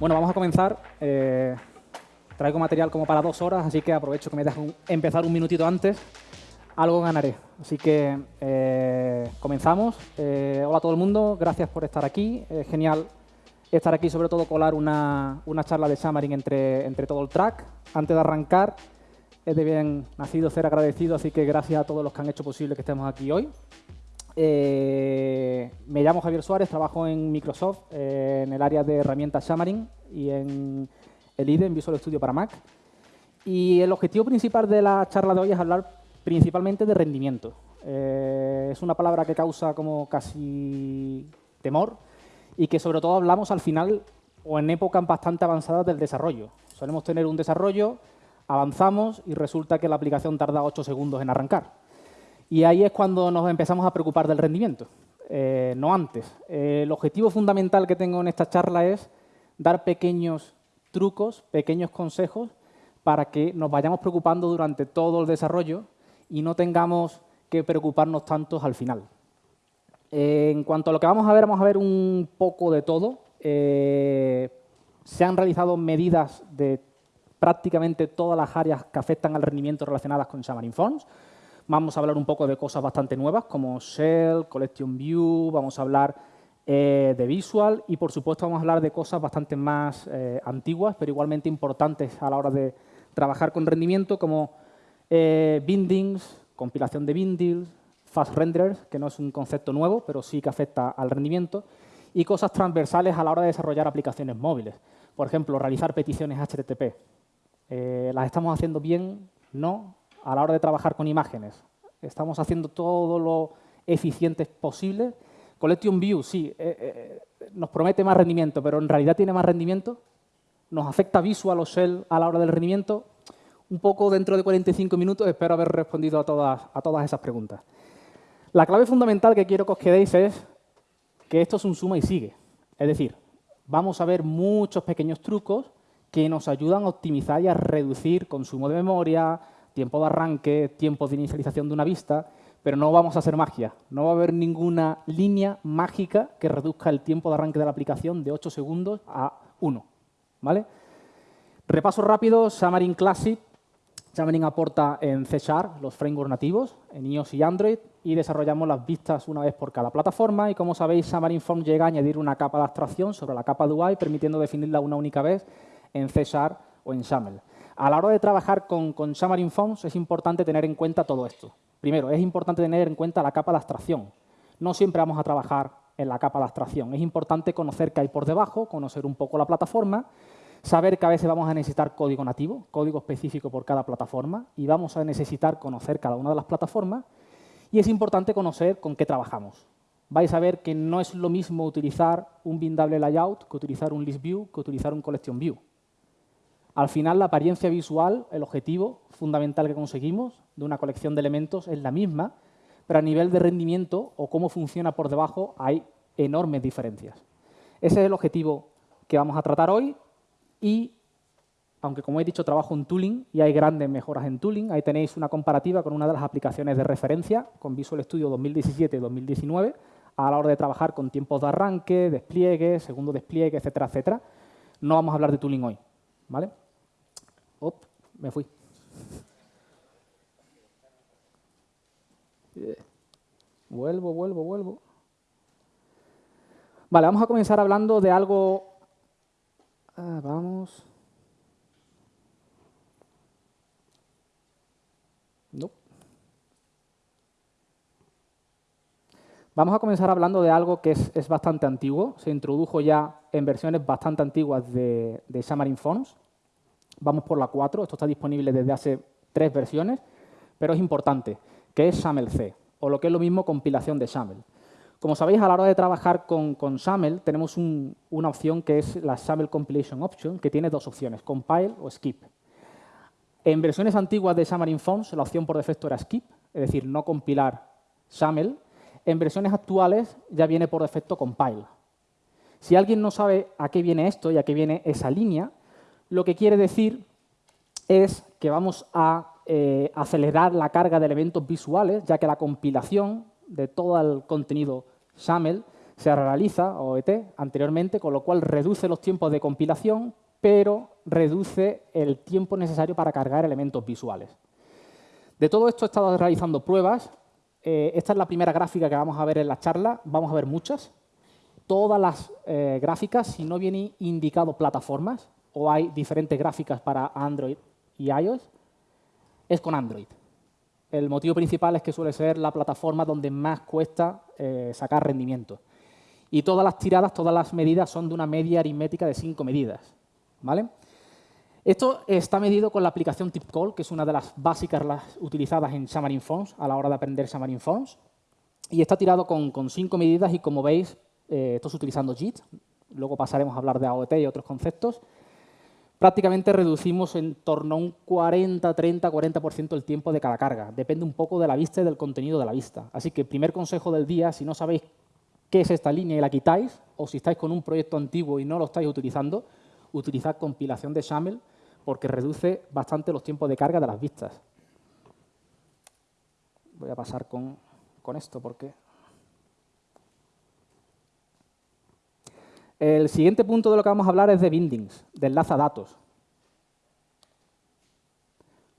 Bueno, vamos a comenzar. Eh, traigo material como para dos horas, así que aprovecho que me dejan empezar un minutito antes. Algo ganaré. Así que eh, comenzamos. Eh, hola a todo el mundo, gracias por estar aquí. Genial estar aquí, sobre todo colar una, una charla de Xamarin entre, entre todo el track. Antes de arrancar, es de bien nacido ser agradecido, así que gracias a todos los que han hecho posible que estemos aquí hoy. Eh, me llamo Javier Suárez, trabajo en Microsoft eh, en el área de herramientas Xamarin y en el IDE, en Visual Studio para Mac. Y el objetivo principal de la charla de hoy es hablar principalmente de rendimiento. Eh, es una palabra que causa como casi temor y que sobre todo hablamos al final o en épocas bastante avanzadas del desarrollo. Solemos tener un desarrollo, avanzamos y resulta que la aplicación tarda 8 segundos en arrancar. Y ahí es cuando nos empezamos a preocupar del rendimiento, eh, no antes. Eh, el objetivo fundamental que tengo en esta charla es dar pequeños trucos, pequeños consejos para que nos vayamos preocupando durante todo el desarrollo y no tengamos que preocuparnos tantos al final. Eh, en cuanto a lo que vamos a ver, vamos a ver un poco de todo. se han realizado medidas de prácticamente todas las áreas que afectan al rendimiento relacionadas con Xamarin Forms. Vamos a hablar un poco de cosas bastante nuevas como Shell, Collection View, vamos a hablar eh, de Visual y, por supuesto, vamos a hablar de cosas bastante más eh, antiguas, pero igualmente importantes a la hora de trabajar con rendimiento, como eh, bindings, compilación de bindings, fast renderers, que no es un concepto nuevo, pero sí que afecta al rendimiento, y cosas transversales a la hora de desarrollar aplicaciones móviles. Por ejemplo, realizar peticiones HTTP. ¿Las estamos haciendo bien? ¿No? A la hora de trabajar con imágenes. Estamos haciendo todo lo eficiente posible. Collection View, sí, eh, eh, nos promete más rendimiento, pero en realidad tiene más rendimiento. Nos afecta Visual o Shell a la hora del rendimiento. Un poco dentro de 45 minutos espero haber respondido a todas, a todas esas preguntas. La clave fundamental que quiero que os quedéis es que esto es un suma y sigue. Es decir, vamos a ver muchos pequeños trucos que nos ayudan a optimizar y a reducir consumo de memoria, tiempo de arranque, tiempo de inicialización de una vista, pero no vamos a hacer magia. No va a haber ninguna línea mágica que reduzca el tiempo de arranque de la aplicación de 8 segundos a 1. ¿vale? Repaso rápido, Xamarin Classic. Xamarin aporta en C Sharp los frameworks nativos, en iOS y Android, y desarrollamos las vistas una vez por cada plataforma. Y como sabéis, Xamarin Form llega a añadir una capa de abstracción sobre la capa de UI, permitiendo definirla una única vez en C Sharp o en XAML. A la hora de trabajar con, con Xamarin Forms es importante tener en cuenta todo esto. Primero, es importante tener en cuenta la capa de abstracción. No siempre vamos a trabajar en la capa de abstracción. Es importante conocer qué hay por debajo, conocer un poco la plataforma, saber que a veces vamos a necesitar código nativo, código específico por cada plataforma, y vamos a necesitar conocer cada una de las plataformas, y es importante conocer con qué trabajamos. Vais a ver que no es lo mismo utilizar un bindable layout que utilizar un list view, que utilizar un collection view. Al final, la apariencia visual, el objetivo fundamental que conseguimos de una colección de elementos es la misma, pero a nivel de rendimiento o cómo funciona por debajo hay enormes diferencias. Ese es el objetivo que vamos a tratar hoy y, aunque como he dicho, trabajo en tooling y hay grandes mejoras en tooling, ahí tenéis una comparativa con una de las aplicaciones de referencia, con Visual Studio 2017 y 2019, a la hora de trabajar con tiempos de arranque, despliegue, segundo despliegue, etcétera, etcétera. No vamos a hablar de tooling hoy. ¿vale? Op, me fui. Vuelvo, vuelvo, vuelvo. Vale, vamos a comenzar hablando de algo... Ah, vamos... No. Vamos a comenzar hablando de algo que es, bastante antiguo. Se introdujo ya en versiones bastante antiguas de, de Xamarin Forms. Vamos por la 4, esto está disponible desde hace tres versiones, pero es importante, que es XAML-C, o lo que es lo mismo compilación de XAML. Como sabéis, a la hora de trabajar con, con XAML, tenemos una opción que es la XAML Compilation Option, que tiene dos opciones, Compile o Skip. En versiones antiguas de Xamarin Forms, la opción por defecto era Skip, es decir, no compilar XAML. En versiones actuales ya viene por defecto Compile. Si alguien no sabe a qué viene esto y a qué viene esa línea, lo que quiere decir es que vamos a eh, acelerar la carga de elementos visuales, ya que la compilación de todo el contenido XAML se realiza, OET, anteriormente, con lo cual reduce los tiempos de compilación, pero reduce el tiempo necesario para cargar elementos visuales. De todo esto he estado realizando pruebas. Eh, esta es la primera gráfica que vamos a ver en la charla. Vamos a ver muchas. Todas las eh, gráficas, si no viene indicado plataformas, o hay diferentes gráficas para Android y iOS, es con Android. El motivo principal es que suele ser la plataforma donde más cuesta eh, sacar rendimiento. Y todas las tiradas, todas las medidas son de una media aritmética de cinco medidas. ¿vale? Esto está medido con la aplicación TipCall, que es una de las básicas utilizadas en Xamarin Forms a la hora de aprender Xamarin Forms. Y está tirado con, cinco medidas y, como veis, eh, esto es utilizando JIT. Luego pasaremos a hablar de AOT y otros conceptos prácticamente reducimos en torno a un 40, 30, 40% el tiempo de cada carga. Depende un poco de la vista y del contenido de la vista. Así que primer consejo del día, si no sabéis qué es esta línea y la quitáis, o si estáis con un proyecto antiguo y no lo estáis utilizando, utilizad compilación de XAML porque reduce bastante los tiempos de carga de las vistas. Voy a pasar con, con esto porque El siguiente punto de lo que vamos a hablar es de bindings, de enlaza datos.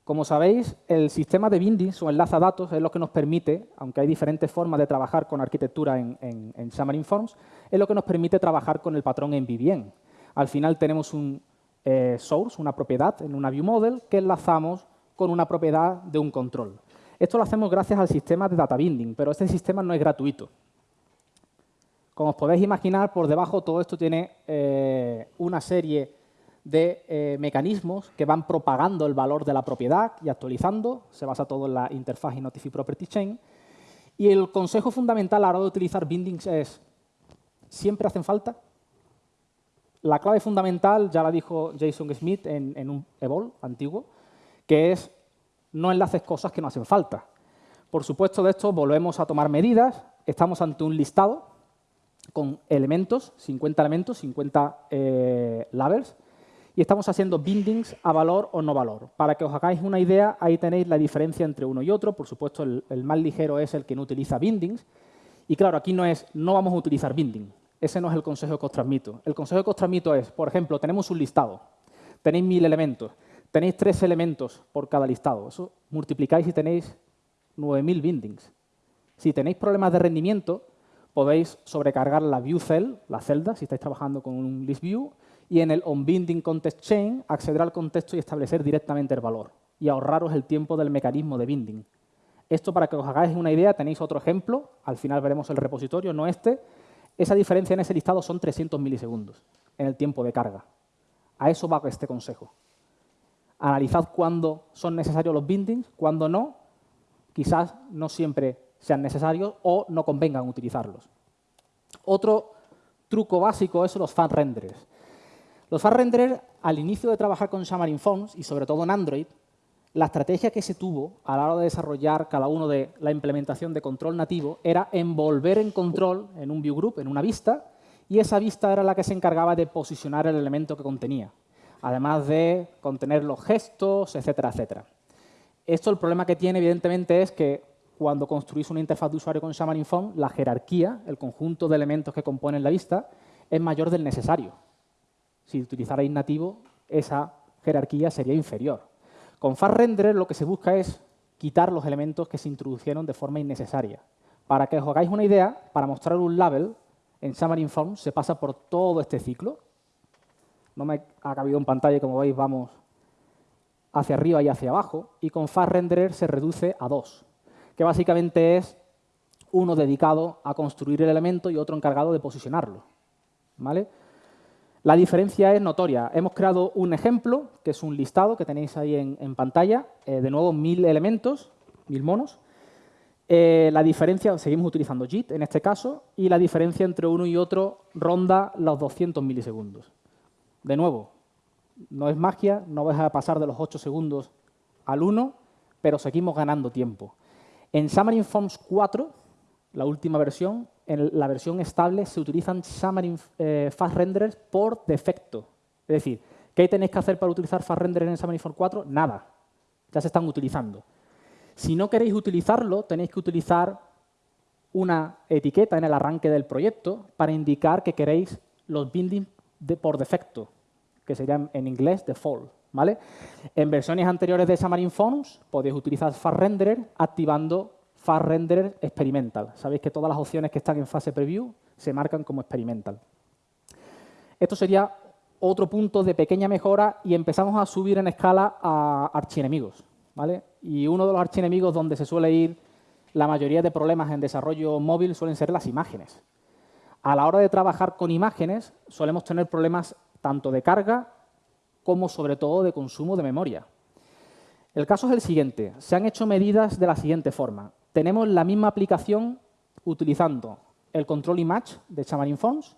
Como sabéis, el sistema de bindings o enlaza datos es lo que nos permite, aunque hay diferentes formas de trabajar con arquitectura en, en, Xamarin Forms, es lo que nos permite trabajar con el patrón en VBN. Al final tenemos un eh, source, una propiedad en una ViewModel que enlazamos con una propiedad de un control. Esto lo hacemos gracias al sistema de data binding, pero este sistema no es gratuito. Como os podéis imaginar, por debajo todo esto tiene eh, una serie de eh, mecanismos que van propagando el valor de la propiedad y actualizando. Se basa todo en la interfaz y Notify Property Chain. Y el consejo fundamental a la hora de utilizar bindings es, ¿siempre hacen falta? La clave fundamental ya la dijo Jason Smith en, en un Evol antiguo, que es no enlaces cosas que no hacen falta. Por supuesto, de esto volvemos a tomar medidas. Estamos ante un listado con elementos, 50 elementos, 50 eh, labels, y estamos haciendo bindings a valor o no valor. Para que os hagáis una idea, ahí tenéis la diferencia entre uno y otro. Por supuesto, el, más ligero es el que no utiliza bindings. Y claro, aquí no es, no vamos a utilizar binding. Ese no es el consejo que os transmito. El consejo que os transmito es, por ejemplo, tenemos un listado. Tenéis mil elementos. Tenéis tres elementos por cada listado. Eso multiplicáis y tenéis 9.000 bindings. Si tenéis problemas de rendimiento, podéis sobrecargar la view cell, la celda, si estáis trabajando con un list view, y en el onBinding context chain acceder al contexto y establecer directamente el valor y ahorraros el tiempo del mecanismo de binding. Esto para que os hagáis una idea, tenéis otro ejemplo, al final veremos el repositorio, no este. Esa diferencia en ese listado son 300 milisegundos en el tiempo de carga. A eso va este consejo. Analizad cuándo son necesarios los bindings, cuándo no. Quizás no siempre sean necesarios o no convengan utilizarlos. Otro truco básico es los fan renderers. Los fan renderers, al inicio de trabajar con Xamarin Forms, y sobre todo en Android, la estrategia que se tuvo a la hora de desarrollar cada uno de la implementación de control nativo era envolver en control en un view group, en una vista, y esa vista era la que se encargaba de posicionar el elemento que contenía, además de contener los gestos, etcétera, etcétera. Esto el problema que tiene, evidentemente, es que cuando construís una interfaz de usuario con Xamarin Form, la jerarquía, el conjunto de elementos que componen la vista, es mayor del necesario. Si utilizarais nativo, esa jerarquía sería inferior. Con FastRenderer lo que se busca es quitar los elementos que se introdujeron de forma innecesaria. Para que os hagáis una idea, para mostrar un label, en Xamarin Form se pasa por todo este ciclo. No me ha cabido en pantalla, como veis, vamos hacia arriba y hacia abajo. Y con FastRenderer se reduce a dos que básicamente es uno dedicado a construir el elemento y otro encargado de posicionarlo. ¿vale? La diferencia es notoria. Hemos creado un ejemplo, que es un listado que tenéis ahí en, pantalla, eh, de nuevo mil elementos, mil monos. Eh, la diferencia, seguimos utilizando JIT en este caso, y la diferencia entre uno y otro ronda los 200 milisegundos. De nuevo, no es magia, no vais a pasar de los 8 segundos al 1, pero seguimos ganando tiempo. En Xamarin Forms 4, la última versión, en la versión estable se utilizan Xamarin eh, Fast Renderers por defecto. Es decir, ¿qué tenéis que hacer para utilizar Fast Renderers en Xamarin Forms 4? Nada. Ya se están utilizando. Si no queréis utilizarlo, tenéis que utilizar una etiqueta en el arranque del proyecto para indicar que queréis los bindings de, por defecto, que serían en inglés default. En versiones anteriores de Xamarin Forms podéis utilizar FastRenderer activando FastRenderer Experimental. Sabéis que todas las opciones que están en fase preview se marcan como experimental. Esto sería otro punto de pequeña mejora y empezamos a subir en escala a archienemigos. ¿vale? Y uno de los archienemigos donde se suele ir la mayoría de problemas en desarrollo móvil suelen ser las imágenes. A la hora de trabajar con imágenes solemos tener problemas tanto de carga como sobre todo de consumo de memoria. El caso es el siguiente. Se han hecho medidas de la siguiente forma. Tenemos la misma aplicación utilizando el control image de Xamarin Forms.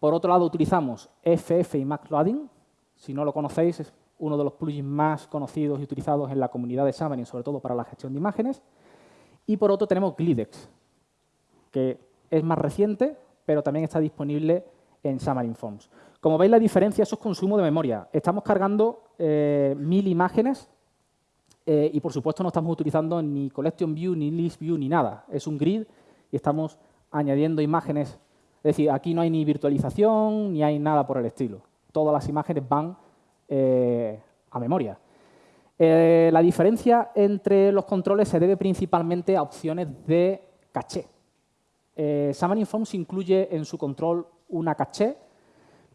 Por otro lado, utilizamos FF y Loading. Si no lo conocéis, es uno de los plugins más conocidos y utilizados en la comunidad de Xamarin, sobre todo para la gestión de imágenes. Y por otro tenemos Glidex, que es más reciente, pero también está disponible en Xamarin Forms. Como veis, la diferencia es consumo de memoria. Estamos cargando eh, mil imágenes eh, y, por supuesto, no estamos utilizando ni Collection View, ni List View, ni nada. Es un grid y estamos añadiendo imágenes. Es decir, aquí no hay ni virtualización, ni hay nada por el estilo. Todas las imágenes van eh, a memoria. La diferencia entre los controles se debe principalmente a opciones de caché. Eh, Xamarin Forms incluye en su control una caché,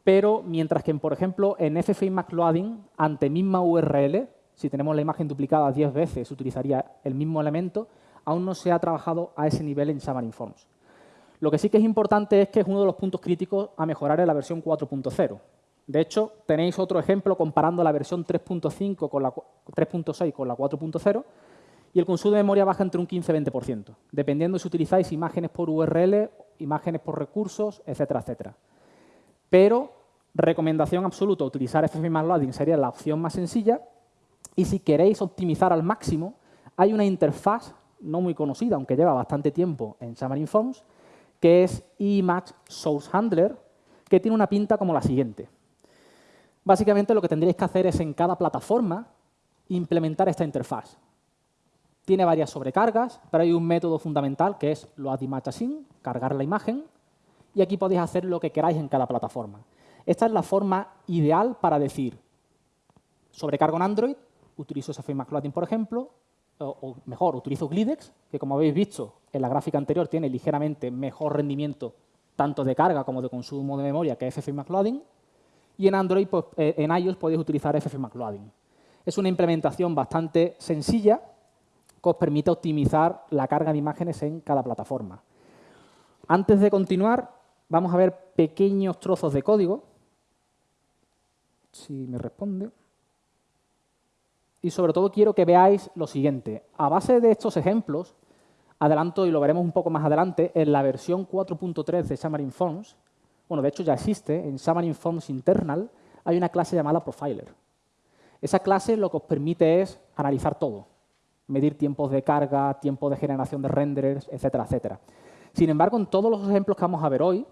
pero mientras que, por ejemplo, en FFI MacLoading, ante misma URL, si tenemos la imagen duplicada 10 veces, utilizaría el mismo elemento, aún no se ha trabajado a ese nivel en Xamarin Forms. Lo que sí que es importante es que es uno de los puntos críticos a mejorar en la versión 4.0. De hecho, tenéis otro ejemplo comparando la versión 3.5 con la 3.6 con la 4.0 y el consumo de memoria baja entre un 15 y 20%, dependiendo si utilizáis imágenes por URL, imágenes por recursos, etcétera, etcétera. Pero, recomendación absoluta, utilizar FFmpeg sería la opción más sencilla y si queréis optimizar al máximo, hay una interfaz no muy conocida, aunque lleva bastante tiempo en Xamarin Forms, que es Image Source Handler, que tiene una pinta como la siguiente. Básicamente lo que tendríais que hacer es en cada plataforma implementar esta interfaz. Tiene varias sobrecargas, pero hay un método fundamental que es load image async, cargar la imagen, y aquí podéis hacer lo que queráis en cada plataforma. Esta es la forma ideal para decir, sobrecargo en Android, utilizo SFMacLoading, por ejemplo, o, mejor, utilizo Glidex, que como habéis visto en la gráfica anterior tiene ligeramente mejor rendimiento tanto de carga como de consumo de memoria que FFmpeg y en Android, pues, eh, en iOS podéis utilizar FFmpeg Es una implementación bastante sencilla que os permite optimizar la carga de imágenes en cada plataforma. Antes de continuar, vamos a ver pequeños trozos de código. Si me responde. Y sobre todo quiero que veáis lo siguiente. A base de estos ejemplos, adelanto y lo veremos un poco más adelante, en la versión 4.3 de Xamarin Forms bueno, de hecho ya existe, en Xamarin Forms Internal hay una clase llamada Profiler. Esa clase lo que os permite es analizar todo, medir tiempos de carga, tiempo de generación de renderers, etcétera, etcétera. Sin embargo, en todos los ejemplos que vamos a ver hoy,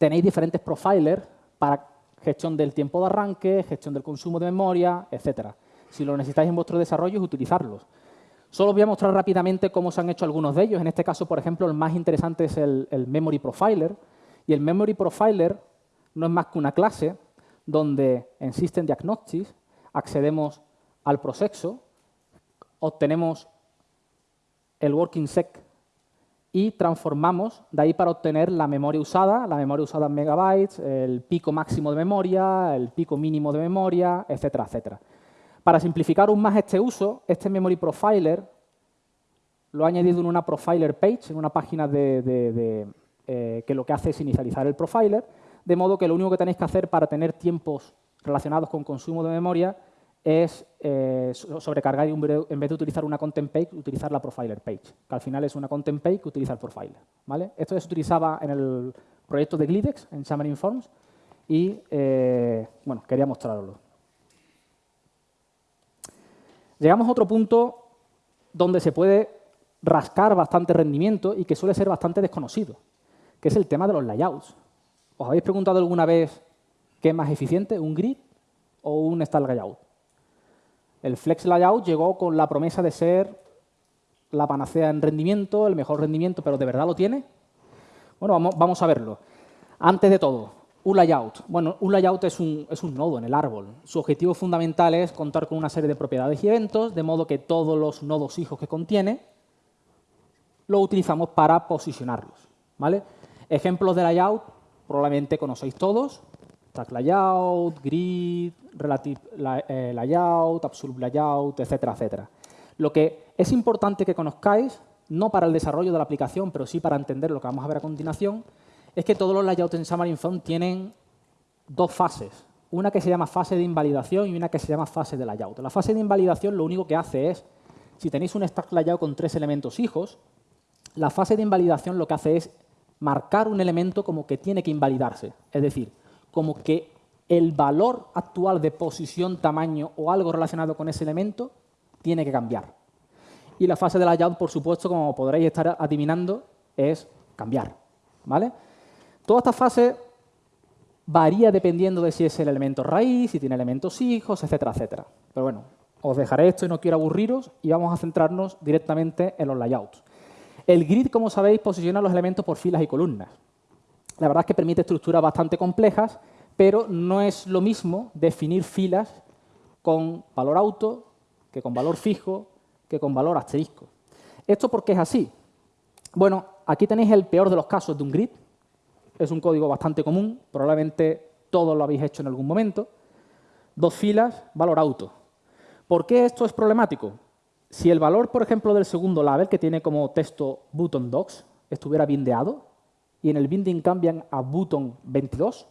tenéis diferentes profilers para gestión del tiempo de arranque, gestión del consumo de memoria, etcétera. Si lo necesitáis en vuestro desarrollo, utilizarlos. Solo os voy a mostrar rápidamente cómo se han hecho algunos de ellos. En este caso, por ejemplo, el más interesante es el, Memory Profiler, y el Memory Profiler no es más que una clase donde en System Diagnostics accedemos al proceso, obtenemos el working sec y transformamos de ahí para obtener la memoria usada, la memoria usada en megabytes, el pico máximo de memoria, el pico mínimo de memoria, etcétera, etcétera. Para simplificar aún más este uso, este Memory Profiler lo he añadido en una Profiler page, en una página de, eh, que lo que hace es inicializar el profiler, de modo que lo único que tenéis que hacer para tener tiempos relacionados con consumo de memoria es eh, sobrecargar en vez de utilizar una content page, utilizar la profiler page, que al final es una content page que utiliza el profiler. ¿vale? Esto se utilizaba en el proyecto de Glidex, en Xamarin Forms, y eh, bueno, quería mostrarlo. Llegamos a otro punto donde se puede rascar bastante rendimiento y que suele ser bastante desconocido que es el tema de los layouts. ¿Os habéis preguntado alguna vez qué es más eficiente, un grid o un style layout? El flex layout llegó con la promesa de ser la panacea en rendimiento, el mejor rendimiento, pero ¿de verdad lo tiene? Bueno, vamos, a verlo. Antes de todo, un layout. Bueno, un layout es un, es un, nodo en el árbol. Su objetivo fundamental es contar con una serie de propiedades y eventos, de modo que todos los nodos hijos que contiene lo utilizamos para posicionarlos. ¿vale? Ejemplos de layout probablemente conocéis todos. Stack layout, grid, relative eh, layout, absolute layout, etcétera, etcétera. Lo que es importante que conozcáis, no para el desarrollo de la aplicación, pero sí para entender lo que vamos a ver a continuación, es que todos los layouts en Xamarin Phone tienen dos fases. Una que se llama fase de invalidación y una que se llama fase de layout. La fase de invalidación lo único que hace es, si tenéis un stack layout con tres elementos hijos, la fase de invalidación lo que hace es marcar un elemento como que tiene que invalidarse. Es decir, como que el valor actual de posición, tamaño o algo relacionado con ese elemento tiene que cambiar. Y la fase de layout, por supuesto, como podréis estar adivinando, es cambiar. ¿vale? Toda esta fase varía dependiendo de si es el elemento raíz, si tiene elementos hijos, etcétera, etcétera. Pero bueno, os dejaré esto y no quiero aburriros y vamos a centrarnos directamente en los layouts. El grid, como sabéis, posiciona los elementos por filas y columnas. La verdad es que permite estructuras bastante complejas, pero no es lo mismo definir filas con valor auto que con valor fijo, que con valor asterisco. ¿Esto por qué es así? Bueno, aquí tenéis el peor de los casos de un grid, es un código bastante común, probablemente todos lo habéis hecho en algún momento. Dos filas, valor auto. ¿Por qué esto es problemático? Si el valor, por ejemplo, del segundo label, que tiene como texto button docs, estuviera bindeado, y en el binding cambian a button 22,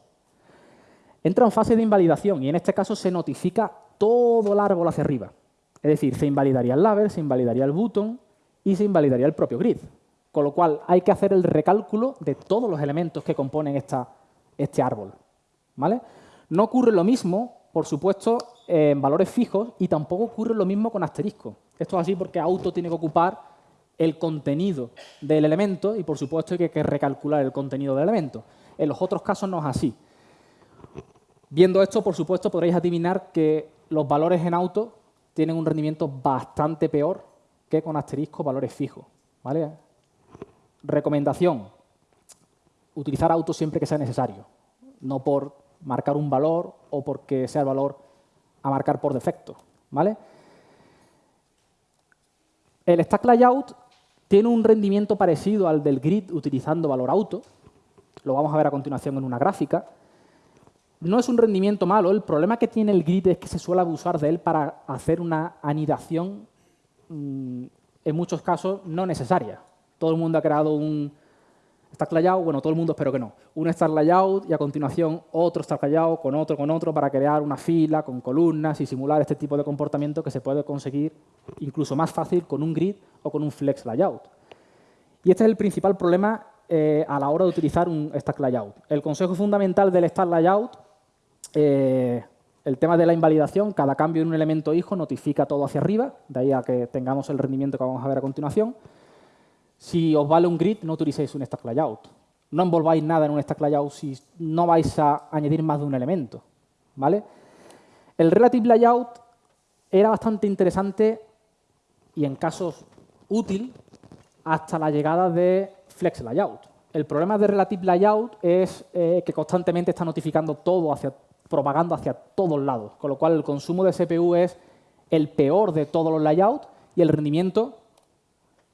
entra en fase de invalidación y en este caso se notifica todo el árbol hacia arriba. Es decir, se invalidaría el label, se invalidaría el button y se invalidaría el propio grid. Con lo cual hay que hacer el recálculo de todos los elementos que componen este árbol. ¿vale? No ocurre lo mismo, por supuesto, en valores fijos y tampoco ocurre lo mismo con asterisco. Esto es así porque auto tiene que ocupar el contenido del elemento y, por supuesto, hay que recalcular el contenido del elemento. En los otros casos no es así. Viendo esto, por supuesto, podréis adivinar que los valores en auto tienen un rendimiento bastante peor que con asterisco valores fijos. ¿vale? Recomendación, utilizar auto siempre que sea necesario, no por marcar un valor o porque sea el valor a marcar por defecto. ¿vale? El stack layout tiene un rendimiento parecido al del grid utilizando valor auto. Lo vamos a ver a continuación en una gráfica. No es un rendimiento malo. El problema que tiene el grid es que se suele abusar de él para hacer una anidación, mm, en muchos casos, no necesaria todo el mundo ha creado un stack layout, bueno, todo el mundo espero que no, un stack layout y a continuación otro stack layout con otro, con otro para crear una fila con columnas y simular este tipo de comportamiento que se puede conseguir incluso más fácil con un grid o con un flex layout. Y este es el principal problema eh, a la hora de utilizar un stack layout. El consejo fundamental del stack layout, eh, el tema de la invalidación, cada cambio en un elemento hijo notifica todo hacia arriba, de ahí a que tengamos el rendimiento que vamos a ver a continuación. Si os vale un grid, no utilicéis un stack layout. No envolváis nada en un stack layout si no vais a añadir más de un elemento. ¿vale? El relative layout era bastante interesante y en casos útil hasta la llegada de flex layout. El problema de relative layout es eh, que constantemente está notificando todo, hacia, propagando hacia todos lados, con lo cual el consumo de CPU es el peor de todos los layouts y el rendimiento,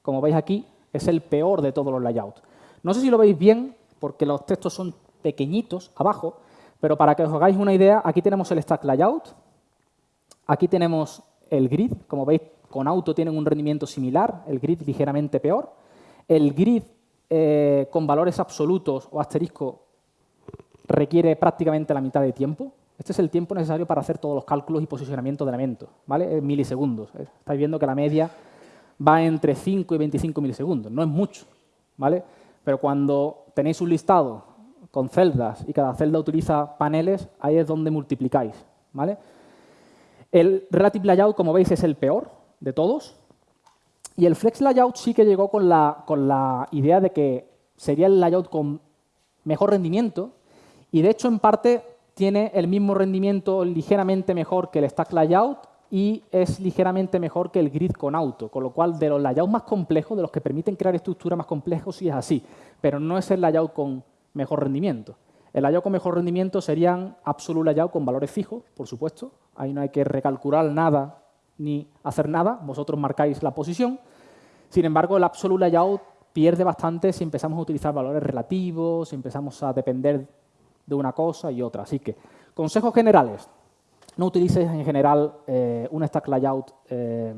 como veis aquí, es el peor de todos los layouts. No sé si lo veis bien, porque los textos son pequeñitos abajo, pero para que os hagáis una idea, aquí tenemos el stack layout, aquí tenemos el grid, como veis, con auto tienen un rendimiento similar, el grid ligeramente peor. El grid eh, con valores absolutos o asterisco requiere prácticamente la mitad de tiempo. Este es el tiempo necesario para hacer todos los cálculos y posicionamiento de elementos, ¿vale? En milisegundos. Estáis viendo que la media va entre 5 y 25 milisegundos. No es mucho, ¿vale? Pero cuando tenéis un listado con celdas y cada celda utiliza paneles, ahí es donde multiplicáis, ¿vale? El Relative Layout, como veis, es el peor de todos. Y el Flex Layout sí que llegó con la, con la idea de que sería el layout con mejor rendimiento y, de hecho, en parte tiene el mismo rendimiento ligeramente mejor que el Stack Layout y es ligeramente mejor que el grid con auto, con lo cual de los layouts más complejos, de los que permiten crear estructuras más complejos, sí es así, pero no es el layout con mejor rendimiento. El layout con mejor rendimiento serían absolute layout con valores fijos, por supuesto. Ahí no hay que recalcular nada ni hacer nada, vosotros marcáis la posición. Sin embargo, el absolute layout pierde bastante si empezamos a utilizar valores relativos, si empezamos a depender de una cosa y otra. Así que, consejos generales. No utilices en general eh, un stack layout eh,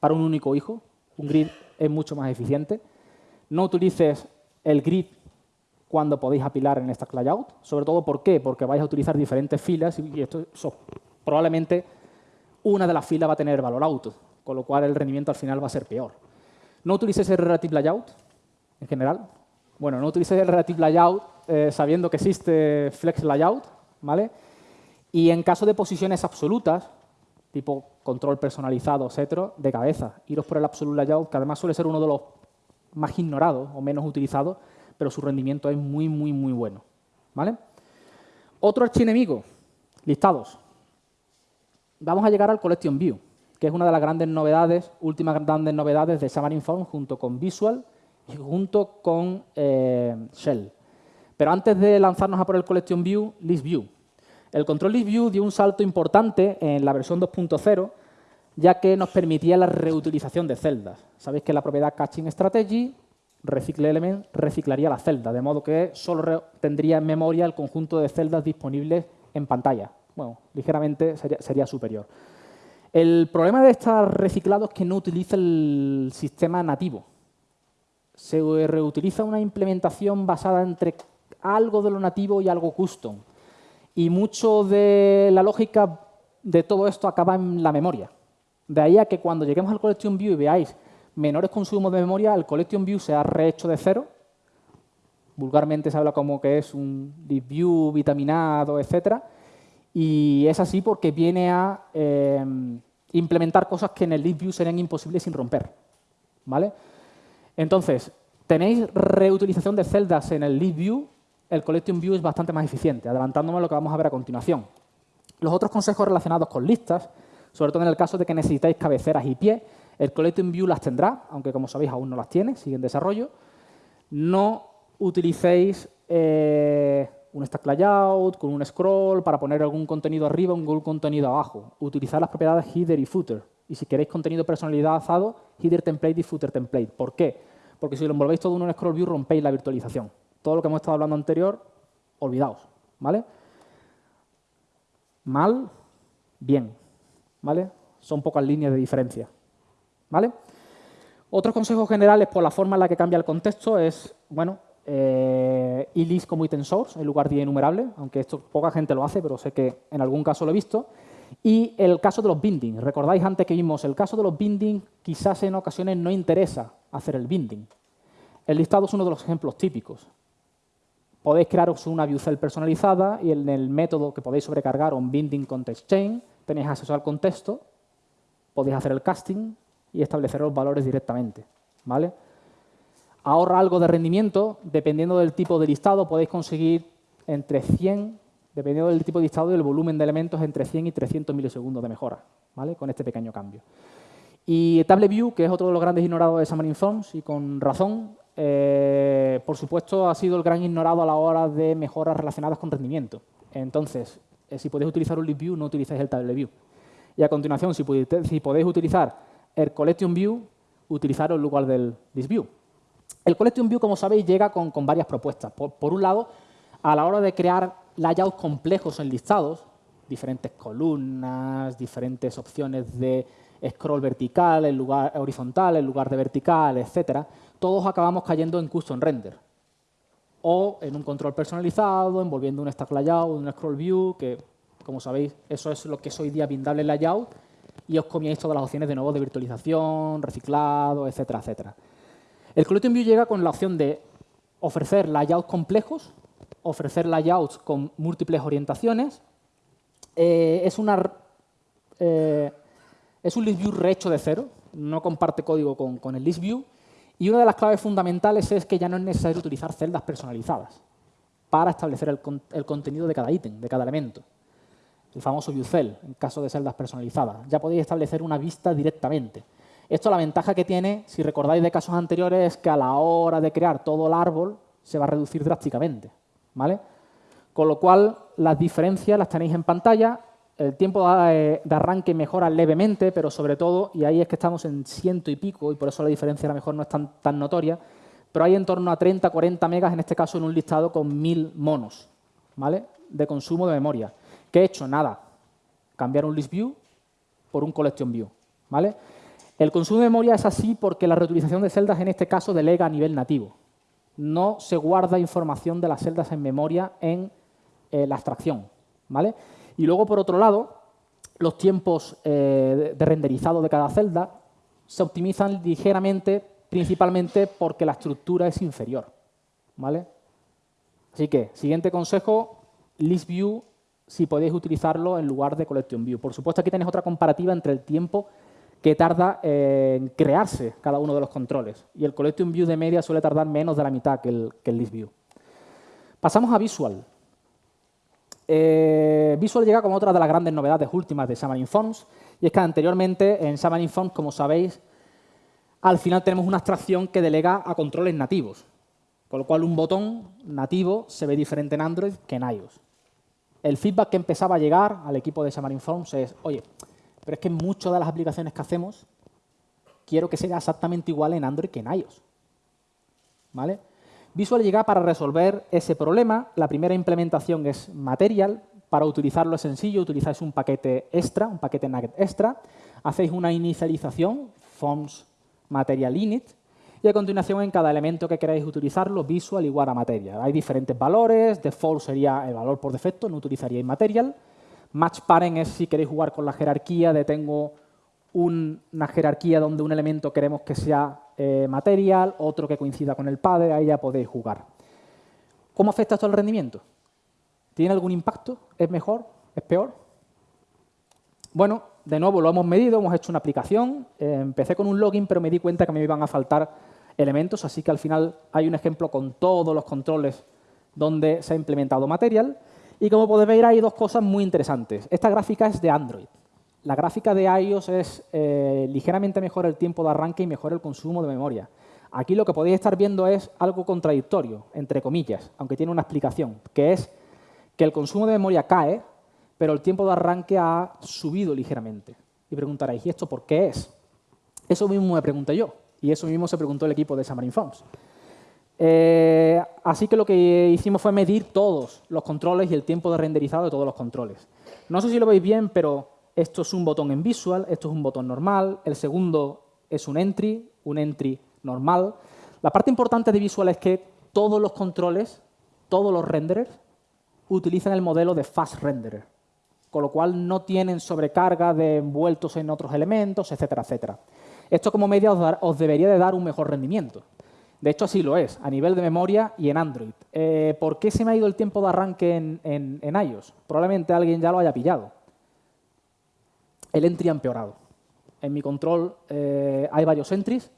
para un único hijo. Un grid es mucho más eficiente. No utilices el grid cuando podéis apilar en stack layout. Sobre todo, ¿por qué? Porque vais a utilizar diferentes filas y esto probablemente una de las filas va a tener valor auto, con lo cual el rendimiento al final va a ser peor. No utilices el relative layout, en general. Bueno, no utilices el relative layout eh, sabiendo que existe flex layout, ¿vale? Y en caso de posiciones absolutas, tipo control personalizado, etcétera, de cabeza, iros por el absolute layout, que además suele ser uno de los más ignorados o menos utilizados, pero su rendimiento es muy, muy, muy bueno. ¿vale? Otro archienemigo, listados. Vamos a llegar al Collection View, que es una de las grandes novedades, últimas grandes novedades de Xamarin Form junto con Visual y junto con eh, Shell. Pero antes de lanzarnos a por el Collection View, List View. El Control List View dio un salto importante en la versión 2.0, ya que nos permitía la reutilización de celdas. Sabéis que la propiedad Caching Strategy recicle element reciclaría la celda, de modo que solo tendría en memoria el conjunto de celdas disponibles en pantalla. Bueno, ligeramente sería, superior. El problema de estar reciclado es que no utiliza el sistema nativo. Se reutiliza una implementación basada entre algo de lo nativo y algo custom. Y mucho de la lógica de todo esto acaba en la memoria. De ahí a que cuando lleguemos al Collection View y veáis menores consumos de memoria, el Collection View se ha rehecho de cero. Vulgarmente se habla como que es un view vitaminado, etc. Y es así porque viene a eh, implementar cosas que en el view serían imposibles sin romper. ¿vale? Entonces, tenéis reutilización de celdas en el view, el Collection View es bastante más eficiente, adelantándome a lo que vamos a ver a continuación. Los otros consejos relacionados con listas, sobre todo en el caso de que necesitáis cabeceras y pies, el Collecting View las tendrá, aunque como sabéis aún no las tiene, sigue en desarrollo. No utilicéis eh, un stack layout con un scroll para poner algún contenido arriba o algún contenido abajo. Utilizad las propiedades header y footer. Y si queréis contenido personalizado, header template y footer template. ¿Por qué? Porque si lo envolvéis todo en un scroll view, rompéis la virtualización. Todo lo que hemos estado hablando anterior, olvidaos. ¿vale? Mal, bien. ¿vale? Son pocas líneas de diferencia. ¿vale? Otros consejos generales por la forma en la que cambia el contexto es, bueno, eh, como item source en lugar de enumerable, aunque esto poca gente lo hace, pero sé que en algún caso lo he visto. Y el caso de los bindings. Recordáis antes que vimos el caso de los bindings, quizás en ocasiones no interesa hacer el binding. El listado es uno de los ejemplos típicos. Podéis crearos una view cell personalizada y en el método que podéis sobrecargar un binding context chain, tenéis acceso al contexto, podéis hacer el casting, y establecer los valores directamente. ¿vale? Ahorra algo de rendimiento, dependiendo del tipo de listado, podéis conseguir entre 100, dependiendo del tipo de listado y el volumen de elementos, entre 100 y 300 milisegundos de mejora, ¿vale? con este pequeño cambio. Y TableView, que es otro de los grandes ignorados de Xamarin Forms, y con razón, eh, por supuesto, ha sido el gran ignorado a la hora de mejoras relacionadas con rendimiento. Entonces, eh, si podéis utilizar un LibView, no utilizáis el TableView. Y a continuación, si podéis utilizar el Collection View utilizarlo en lugar del ListView. El Collection View, como sabéis, llega con, varias propuestas. Por, un lado, a la hora de crear layouts complejos en listados, diferentes columnas, diferentes opciones de scroll vertical en lugar horizontal en lugar de vertical, etcétera, todos acabamos cayendo en custom render o en un control personalizado, envolviendo un stack layout, un scroll view, que como sabéis, eso es lo que es hoy día Bindable Layout, y os comíais todas las opciones de nuevo de virtualización, reciclado, etcétera, etcétera. El Collection View llega con la opción de ofrecer layouts complejos, ofrecer layouts con múltiples orientaciones. Eh, es, una, eh, es un list view rehecho de cero, no comparte código con, el list view. Y una de las claves fundamentales es que ya no es necesario utilizar celdas personalizadas para establecer el, contenido de cada ítem, de cada elemento. el famoso ViewCell, en caso de celdas personalizadas. Ya podéis establecer una vista directamente. Esto la ventaja que tiene, si recordáis de casos anteriores, es que a la hora de crear todo el árbol se va a reducir drásticamente. ¿vale? Con lo cual, las diferencias las tenéis en pantalla. El tiempo de arranque mejora levemente, pero sobre todo, y ahí es que estamos en ciento y pico, y por eso la diferencia a lo mejor no es tan, tan notoria, pero hay en torno a 30, 40 megas, en este caso en un listado con 1000 monos ¿vale? de consumo de memoria. ¿Qué he hecho? Nada. Cambiar un list view por un collection view. ¿vale? El consumo de memoria es así porque la reutilización de celdas en este caso delega a nivel nativo. No se guarda información de las celdas en memoria en eh, la abstracción. ¿vale? Y luego, por otro lado, los tiempos eh, de renderizado de cada celda se optimizan ligeramente principalmente porque la estructura es inferior. ¿vale? Así que, siguiente consejo, list view si podéis utilizarlo en lugar de collection view. Por supuesto, aquí tenéis otra comparativa entre el tiempo que tarda en crearse cada uno de los controles. Y el collection view de media suele tardar menos de la mitad que el, que list view. Pasamos a visual. Eh, visual llega como otra de las grandes novedades últimas de Xamarin Forms, y es que anteriormente en Xamarin Forms, como sabéis, al final tenemos una abstracción que delega a controles nativos, con lo cual un botón nativo se ve diferente en Android que en iOS. El feedback que empezaba a llegar al equipo de Xamarin Forms es, oye, pero es que muchas de las aplicaciones que hacemos quiero que sea exactamente igual en Android que en iOS. ¿Vale? Visual llega para resolver ese problema. La primera implementación es Material. Para utilizarlo es sencillo, utilizáis un paquete extra, un paquete Nugget extra, hacéis una inicialización, forms material init, y a continuación en cada elemento que queráis utilizarlo, visual igual a material. Hay diferentes valores, default sería el valor por defecto, no utilizaríais material. Match parent es si queréis jugar con la jerarquía de tengo una jerarquía donde un elemento queremos que sea eh, material, otro que coincida con el padre, ahí ya podéis jugar. ¿Cómo afecta esto al rendimiento? ¿Tiene algún impacto? ¿Es mejor? ¿Es peor? Bueno, de nuevo lo hemos medido, hemos hecho una aplicación, eh, empecé con un login, pero me di cuenta que me iban a faltar elementos, así que al final hay un ejemplo con todos los controles donde se ha implementado Material. Y como podéis ver, hay dos cosas muy interesantes. Esta gráfica es de Android. La gráfica de iOS es eh, ligeramente mejor el tiempo de arranque y mejor el consumo de memoria. Aquí lo que podéis estar viendo es algo contradictorio, entre comillas, aunque tiene una explicación, que es que el consumo de memoria cae pero el tiempo de arranque ha subido ligeramente. Y preguntaréis, ¿y esto por qué es? Eso mismo me pregunté yo, y eso mismo se preguntó el equipo de Xamarin. Eh, así que lo que hicimos fue medir todos los controles y el tiempo de renderizado de todos los controles. No sé si lo veis bien, pero esto es un botón en Visual, esto es un botón normal, el segundo es un entry, un entry normal. La parte importante de Visual es que todos los controles, todos los renderers, utilizan el modelo de Fast Renderer con lo cual no tienen sobrecarga de envueltos en otros elementos, etcétera, etcétera. Esto como media os, debería de dar un mejor rendimiento. De hecho, así lo es, a nivel de memoria y en Android. Eh, ¿Por qué se me ha ido el tiempo de arranque en, iOS? Probablemente alguien ya lo haya pillado. El entry ha empeorado. En mi control eh, hay varios entries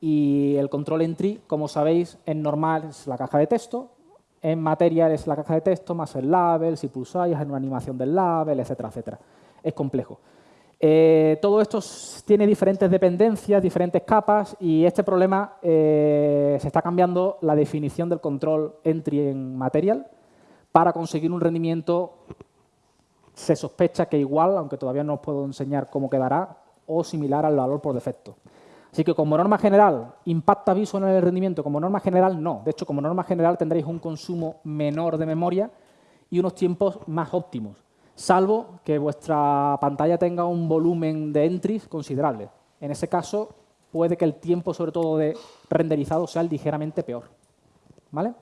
y el control entry, como sabéis, en normal es la caja de texto, en material es la caja de texto, más el label, si pulsáis, hay una animación del label, etcétera, etcétera. Es complejo. Eh, todo esto tiene diferentes dependencias, diferentes capas y este problema eh, se está cambiando la definición del control entry en material para conseguir un rendimiento, se sospecha que igual, aunque todavía no os puedo enseñar cómo quedará, o similar al valor por defecto. Así que como norma general, ¿impacta Visual en el rendimiento? Como norma general, no. De hecho, como norma general tendréis un consumo menor de memoria y unos tiempos más óptimos, salvo que vuestra pantalla tenga un volumen de entries considerable. En ese caso, puede que el tiempo, sobre todo de renderizado, sea ligeramente peor. ¿Vale?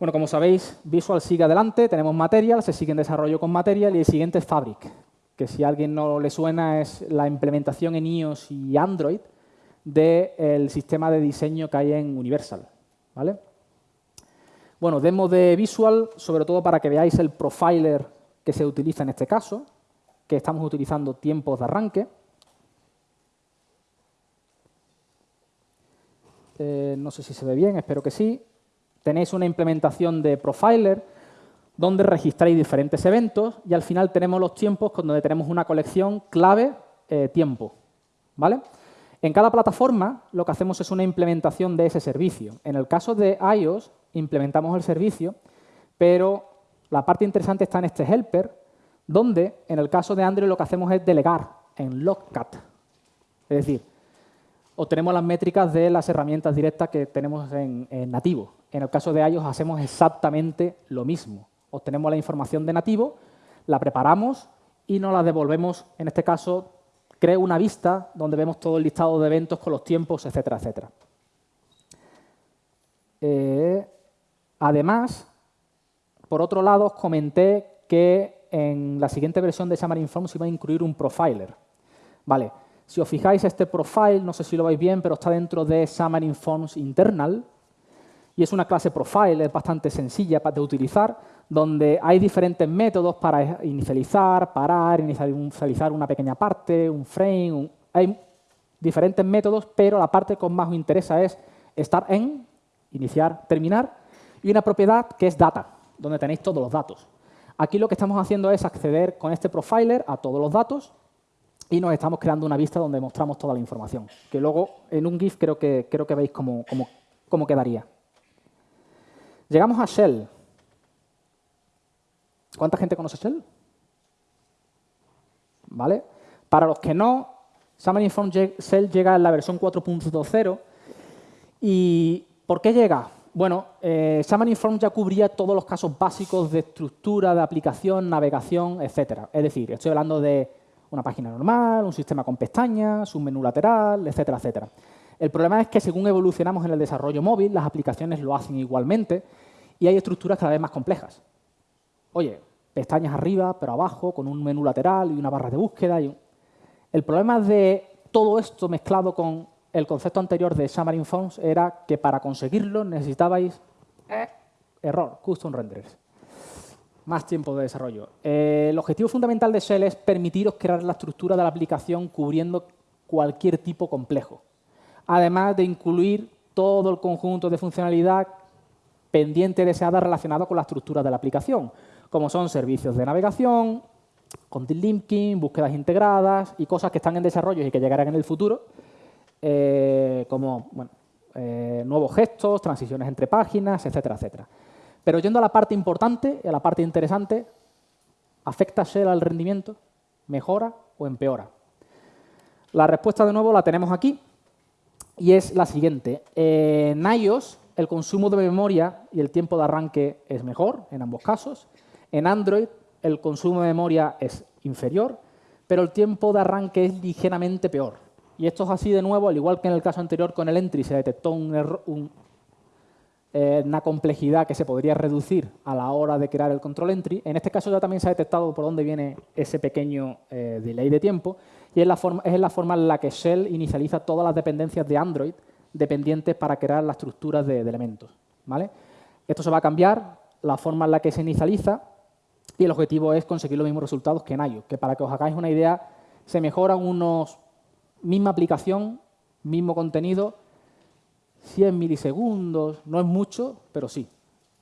Bueno, como sabéis, Visual sigue adelante, tenemos Material, se sigue en desarrollo con Material y el siguiente es Fabric que si a alguien no le suena es la implementación en iOS y Android del sistema de diseño que hay en Universal. ¿vale? Bueno, demo de Visual, sobre todo para que veáis el profiler que se utiliza en este caso, que estamos utilizando tiempos de arranque. Eh, no sé si se ve bien, espero que sí. Tenéis una implementación de profiler donde registráis diferentes eventos y al final tenemos los tiempos donde tenemos una colección clave eh, tiempo. ¿vale? En cada plataforma lo que hacemos es una implementación de ese servicio. En el caso de iOS implementamos el servicio, pero la parte interesante está en este helper, donde en el caso de Android lo que hacemos es delegar en logcat. Es decir, obtenemos las métricas de las herramientas directas que tenemos en nativo. En el caso de iOS hacemos exactamente lo mismo obtenemos la información de nativo, la preparamos y nos la devolvemos, en este caso, creo una vista donde vemos todo el listado de eventos con los tiempos, etcétera, etcétera. Eh, además, por otro lado, os comenté que en la siguiente versión de Xamarin Forms iba a incluir un profiler. Vale, si os fijáis, este profile, no sé si lo veis bien, pero está dentro de Xamarin Forms Internal, y es una clase profile, bastante sencilla de utilizar, donde hay diferentes métodos para inicializar, parar, inicializar una pequeña parte, un frame, hay diferentes métodos, pero la parte que más os interesa es estar en, iniciar, terminar, y una propiedad que es data, donde tenéis todos los datos. Aquí lo que estamos haciendo es acceder con este profiler a todos los datos y nos estamos creando una vista donde mostramos toda la información, que luego en un GIF creo que, creo que veis cómo, cómo quedaría. Llegamos a Shell. ¿Cuánta gente conoce Shell? ¿Vale? Para los que no, Xamarin Inform Shell llega en la versión 4.0. ¿Y por qué llega? Bueno, eh, ya cubría todos los casos básicos de estructura, de aplicación, navegación, etc. Es decir, estoy hablando de una página normal, un sistema con pestañas, un menú lateral, etcétera, etcétera. El problema es que según evolucionamos en el desarrollo móvil, las aplicaciones lo hacen igualmente y hay estructuras cada vez más complejas. Oye, pestañas arriba, pero abajo, con un menú lateral y una barra de búsqueda. Y El problema de todo esto mezclado con el concepto anterior de Xamarin Forms era que para conseguirlo necesitabais eh, error, custom renders. Más tiempo de desarrollo. Eh, el objetivo fundamental de Shell es permitiros crear la estructura de la aplicación cubriendo cualquier tipo complejo además de incluir todo el conjunto de funcionalidad pendiente deseada relacionado con la estructura de la aplicación, como son servicios de navegación, content linking, búsquedas integradas y cosas que están en desarrollo y que llegarán en el futuro, eh, como eh, nuevos gestos, transiciones entre páginas, etcétera, etcétera. Pero yendo a la parte importante, a la parte interesante, ¿afecta Shell al rendimiento? ¿Mejora o empeora? La respuesta de nuevo la tenemos aquí y es la siguiente. en iOS el consumo de memoria y el tiempo de arranque es mejor en ambos casos. En Android el consumo de memoria es inferior, pero el tiempo de arranque es ligeramente peor. Y esto es así de nuevo, al igual que en el caso anterior con el entry se detectó eh, una complejidad que se podría reducir a la hora de crear el control entry. En este caso ya también se ha detectado por dónde viene ese pequeño eh, delay de tiempo y es la, forma, es la forma en la que Shell inicializa todas las dependencias de Android dependientes para crear las estructuras de, elementos. ¿vale? Esto se va a cambiar, la forma en la que se inicializa, y el objetivo es conseguir los mismos resultados que en iOS, que para que os hagáis una idea, se mejoran unos, misma aplicación, mismo contenido, 100 milisegundos, no es mucho, pero sí,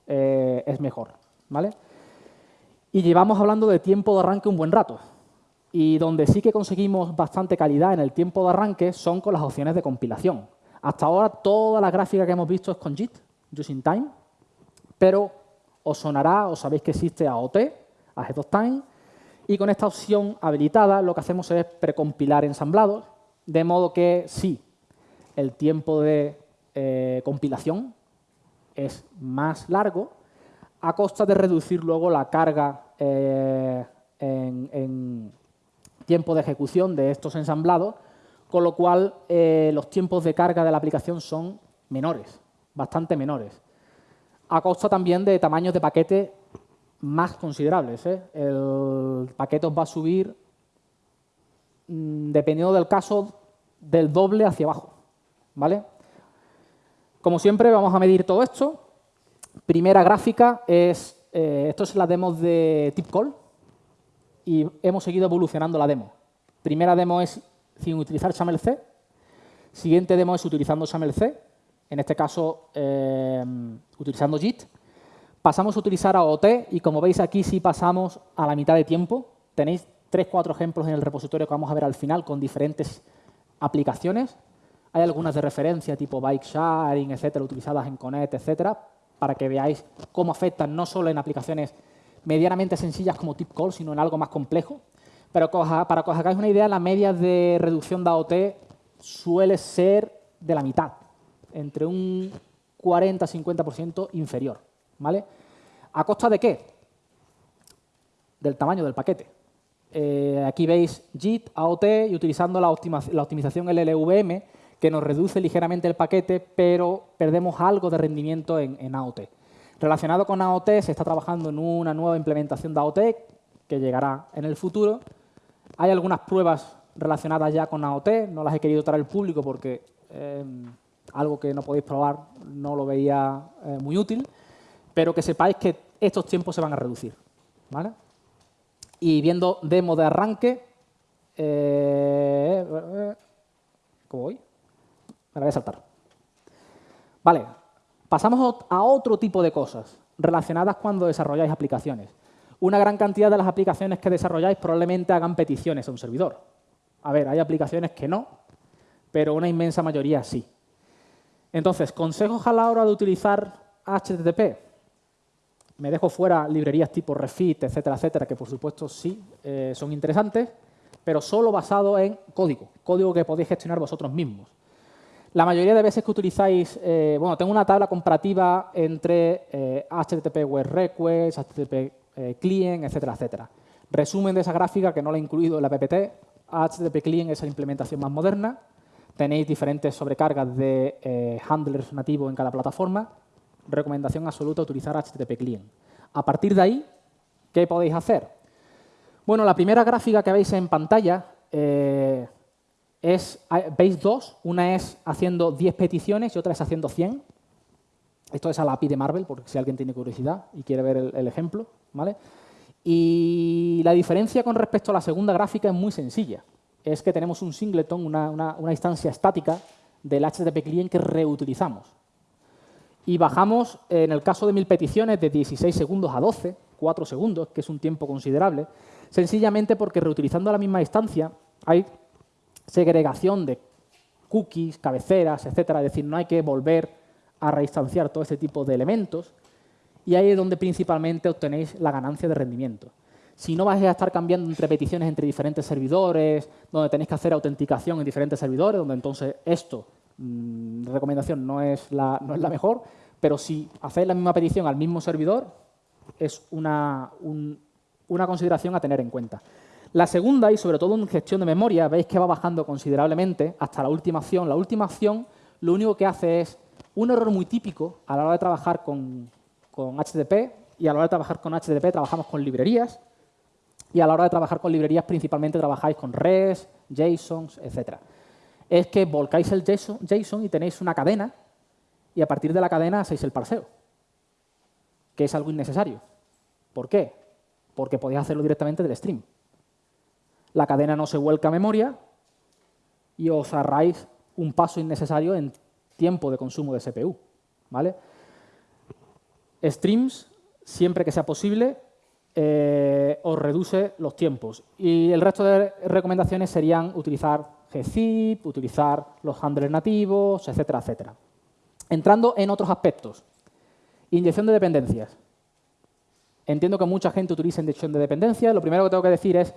eh, es mejor. ¿vale? Y llevamos hablando de tiempo de arranque un buen rato. Y donde sí que conseguimos bastante calidad en el tiempo de arranque son con las opciones de compilación. Hasta ahora toda la gráfica que hemos visto es con JIT, Using Time, pero os sonará, os sabéis que existe AOT, Ahead of Time, y con esta opción habilitada lo que hacemos es precompilar ensamblados, de modo que sí, el tiempo de eh, compilación es más largo, a costa de reducir luego la carga eh, en tiempo de ejecución de estos ensamblados, con lo cual eh, los tiempos de carga de la aplicación son menores, bastante menores, a costa también de tamaños de paquete más considerables. El paquete os va a subir, mm, dependiendo del caso, del doble hacia abajo. ¿vale? Como siempre, vamos a medir todo esto. Primera gráfica es, eh, esto es la demo de TipCall, y hemos seguido evolucionando la demo. Primera demo es sin utilizar XAML-C. Siguiente demo es utilizando XAML-C, en este caso eh, utilizando JIT. pasamos a utilizar AOT y como veis aquí sí pasamos a la mitad de tiempo. Tenéis tres, cuatro ejemplos en el repositorio que vamos a ver al final con diferentes aplicaciones. Hay algunas de referencia tipo bike sharing, etcétera, utilizadas en Connect, etcétera, para que veáis cómo afectan no solo en aplicaciones medianamente sencillas como Tipcall, sino en algo más complejo. Pero para que os hagáis una idea, la media de reducción de AOT suele ser de la mitad, entre un 40-50% inferior. ¿vale? ¿A costa de qué? Del tamaño del paquete. Eh, aquí veis JIT, AOT y utilizando la, optimización LLVM que nos reduce ligeramente el paquete, pero perdemos algo de rendimiento en, AOT. Relacionado con AOT, se está trabajando en una nueva implementación de AOT que llegará en el futuro. Hay algunas pruebas relacionadas ya con AOT, no las he querido traer al público porque eh, algo que no podéis probar no lo veía eh, muy útil, pero que sepáis que estos tiempos se van a reducir. ¿vale? Y viendo demo de arranque, eh, ¿cómo voy? Me la voy a saltar. Vale, pasamos a otro tipo de cosas relacionadas cuando desarrolláis aplicaciones. Una gran cantidad de las aplicaciones que desarrolláis probablemente hagan peticiones a un servidor. A ver, hay aplicaciones que no, pero una inmensa mayoría sí. Entonces, consejos a la hora de utilizar HTTP. Me dejo fuera librerías tipo Refit, etcétera, etcétera, que por supuesto sí eh, son interesantes, pero solo basado en código, código que podéis gestionar vosotros mismos. La mayoría de veces que utilizáis, eh, bueno, tengo una tabla comparativa entre HTTP eh, Web Request, HTTP Client, etcétera, etcétera. Resumen de esa gráfica, que no la he incluido en la PPT, HTTP Client es la implementación más moderna. Tenéis diferentes sobrecargas de handlers nativos en cada plataforma recomendación absoluta utilizar HTTP Client. A partir de ahí, ¿qué podéis hacer? Bueno, la primera gráfica que veis en pantalla eh, es, veis dos. Una es haciendo 10 peticiones y otra es haciendo 100. Esto es a la API de Marvel, porque si alguien tiene curiosidad y quiere ver el, ejemplo. ¿vale? Y la diferencia con respecto a la segunda gráfica es muy sencilla. Es que tenemos un singleton, una, una instancia estática del HTTP client que reutilizamos y bajamos, en el caso de mil peticiones, de 16 segundos a 12, 4 segundos, que es un tiempo considerable, sencillamente porque reutilizando la misma instancia hay segregación de cookies, cabeceras, etcétera, es decir, no hay que volver a reinstanciar todo este tipo de elementos y ahí es donde principalmente obtenéis la ganancia de rendimiento. Si no vais a estar cambiando entre peticiones entre diferentes servidores, donde tenéis que hacer autenticación en diferentes servidores, donde entonces esto Mm, recomendación no es, la, no es la mejor, pero si hacéis la misma petición al mismo servidor, es una, una consideración a tener en cuenta. La segunda, y sobre todo en gestión de memoria, veis que va bajando considerablemente hasta la última acción. La última acción lo único que hace es un error muy típico a la hora de trabajar con, con HTTP, y a la hora de trabajar con HTTP trabajamos con librerías, y a la hora de trabajar con librerías principalmente trabajáis con REST, JSONs, etcétera es que volcáis el JSON y tenéis una cadena y a partir de la cadena hacéis el parseo, que es algo innecesario. ¿Por qué? Porque podéis hacerlo directamente del stream. La cadena no se vuelca a memoria y os ahorráis un paso innecesario en tiempo de consumo de CPU. ¿vale? Streams, siempre que sea posible, eh, os reduce los tiempos. Y el resto de recomendaciones serían utilizar gzip, utilizar los handlers nativos, etcétera, etcétera. Entrando en otros aspectos. Inyección de dependencias. Entiendo que mucha gente utiliza inyección de dependencias. Lo primero que tengo que decir es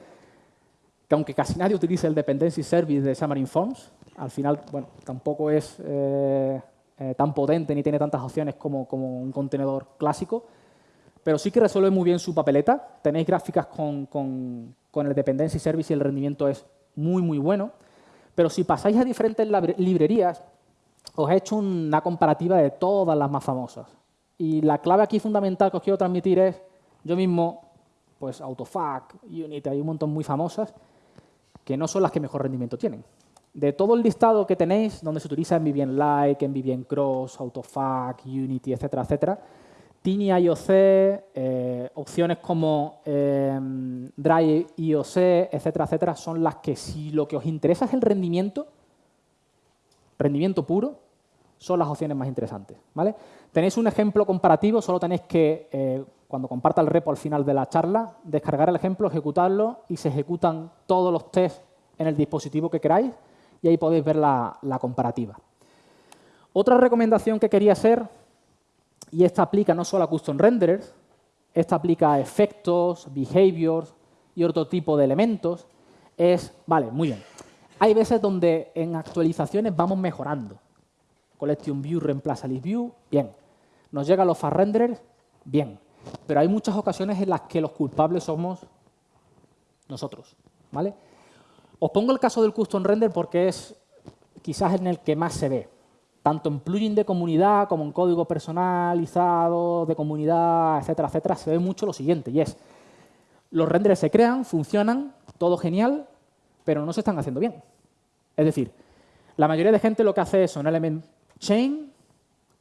que aunque casi nadie utilice el Dependency Service de Xamarin Forms, al final, bueno, tampoco es eh, eh, tan potente ni tiene tantas opciones como, un contenedor clásico, pero sí que resuelve muy bien su papeleta. Tenéis gráficas con, con el Dependency Service y el rendimiento es muy, muy bueno. Pero si pasáis a diferentes librerías, os he hecho una comparativa de todas las más famosas. Y la clave aquí fundamental que os quiero transmitir es, yo mismo, pues Autofac, Unity, hay un montón muy famosas, que no son las que mejor rendimiento tienen. De todo el listado que tenéis, donde se utiliza en Like, en Cross, Autofac, Unity, etcétera, etcétera, Tiny IOC, eh, opciones como eh, Drive IOC, etcétera, etcétera, son las que si lo que os interesa es el rendimiento, rendimiento puro, son las opciones más interesantes. ¿vale? Tenéis un ejemplo comparativo, solo tenéis que, eh, cuando comparta el repo al final de la charla, descargar el ejemplo, ejecutarlo y se ejecutan todos los tests en el dispositivo que queráis y ahí podéis ver la, comparativa. Otra recomendación que quería hacer, y esta aplica no solo a custom renderers, esta aplica a efectos, behaviors y otro tipo de elementos, es, vale, muy bien, hay veces donde en actualizaciones vamos mejorando. Collection View reemplaza List View, bien. Nos llegan los fast renderers, bien. Pero hay muchas ocasiones en las que los culpables somos nosotros. ¿vale? Os pongo el caso del custom render porque es quizás en el que más se ve. Tanto en plugin de comunidad como en código personalizado de comunidad, etcétera, etcétera, se ve mucho lo siguiente, y es los renders se crean, funcionan, todo genial, pero no se están haciendo bien. Es decir, la mayoría de gente lo que hace es un element chain,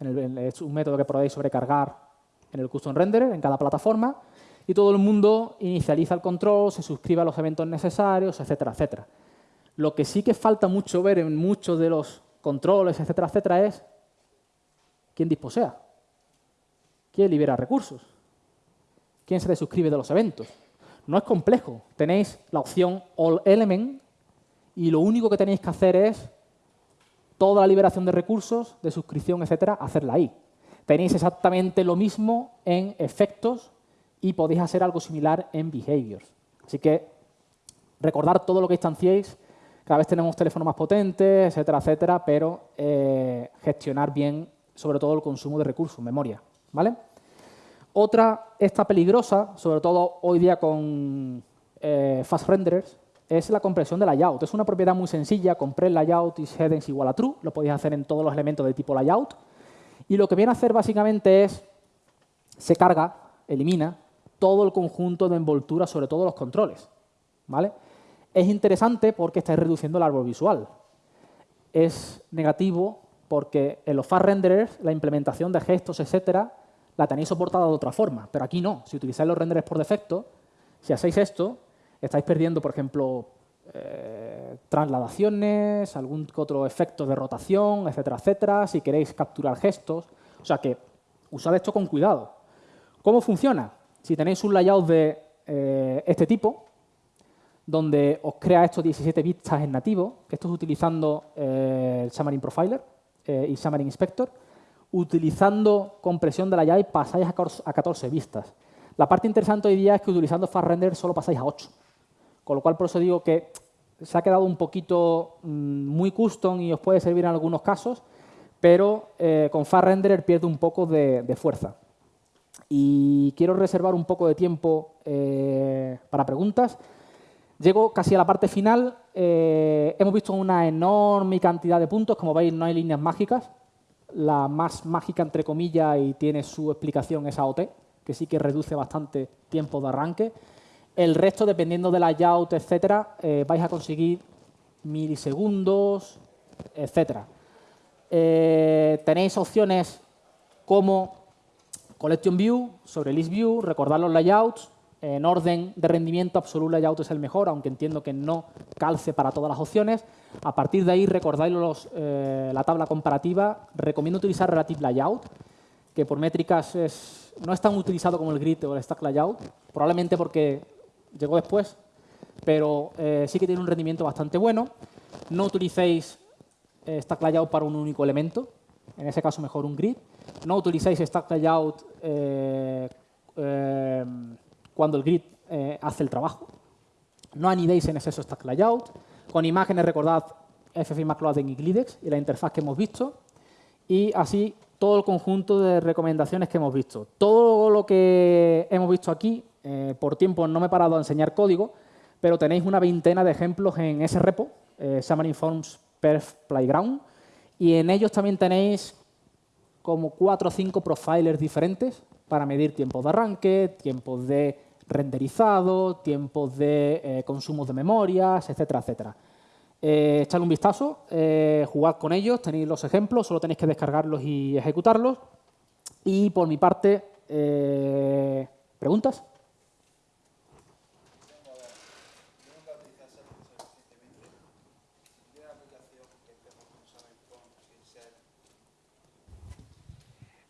es un método que podéis sobrecargar en el custom renderer en cada plataforma, y todo el mundo inicializa el control, se suscribe a los eventos necesarios, etcétera, etcétera. Lo que sí que falta mucho ver en muchos de los controles, etcétera, etcétera, es quién disposea, quién libera recursos, quién se desuscribe de los eventos. No es complejo. Tenéis la opción All Element y lo único que tenéis que hacer es toda la liberación de recursos, de suscripción, etcétera, hacerla ahí. Tenéis exactamente lo mismo en efectos y podéis hacer algo similar en behaviors. Así que recordar todo lo que instanciéis. Cada vez tenemos teléfonos más potentes, etcétera, etcétera, pero eh, gestionar bien sobre todo el consumo de recursos, memoria. ¿vale? Otra, esta peligrosa, sobre todo hoy día con eh, fast renderers, es la compresión de layout. Es una propiedad muy sencilla, compress layout is headings igual a true, lo podéis hacer en todos los elementos de tipo layout. Y lo que viene a hacer básicamente es, se carga, elimina, todo el conjunto de envoltura sobre todos los controles. ¿vale? Es interesante porque estáis reduciendo el árbol visual. Es negativo porque en los fast renderers la implementación de gestos, etcétera, la tenéis soportada de otra forma, pero aquí no. Si utilizáis los renderes por defecto, si hacéis esto, estáis perdiendo, por ejemplo, eh, trasladaciones, algún otro efecto de rotación, etcétera, etcétera, si queréis capturar gestos. O sea que usad esto con cuidado. ¿Cómo funciona? Si tenéis un layout de eh, este tipo, donde os crea estos 17 vistas en nativo, que esto es utilizando eh, el Xamarin Profiler y Xamarin Inspector, utilizando compresión de la llave pasáis a 14 vistas. La parte interesante hoy día es que utilizando Fast Render solo pasáis a 8. Con lo cual, por eso digo que se ha quedado un poquito mm, muy custom y os puede servir en algunos casos, pero eh, con Fast Renderer pierde un poco de, fuerza. Y quiero reservar un poco de tiempo eh, para preguntas. Llego casi a la parte final. Eh, hemos visto una enorme cantidad de puntos. Como veis, no hay líneas mágicas la más mágica, entre comillas, y tiene su explicación es AOT, que sí que reduce bastante tiempo de arranque. El resto, dependiendo del layout, etcétera, eh, vais a conseguir milisegundos, etcétera. Eh, tenéis opciones como Collection View, sobre List View, recordar los layouts, en orden de rendimiento, Absolute Layout es el mejor, aunque entiendo que no calce para todas las opciones. A partir de ahí, recordáis eh, la tabla comparativa. Recomiendo utilizar Relative Layout, que por métricas no es tan utilizado como el Grid o el Stack Layout, probablemente porque llegó después, pero eh, sí que tiene un rendimiento bastante bueno. No utilicéis eh, Stack Layout para un único elemento, en ese caso mejor un Grid. No utilicéis Stack Layout cuando el grid eh, hace el trabajo. No anidéis en exceso stack layout. Con imágenes recordad FFI Macloading y Glidex y la interfaz que hemos visto. Y así todo el conjunto de recomendaciones que hemos visto. Todo lo que hemos visto aquí, eh, por tiempo no me he parado a enseñar código, pero tenéis una veintena de ejemplos en ese repo, eh, Forms Perf Playground, y en ellos también tenéis como cuatro o cinco profilers diferentes para medir tiempos de arranque, tiempos de renderizado, tiempos de eh, consumo de memorias, etcétera, etcétera. Eh, echadle un vistazo, eh, jugad con ellos, tenéis los ejemplos, solo tenéis que descargarlos y ejecutarlos. Y por mi parte, eh, ¿preguntas?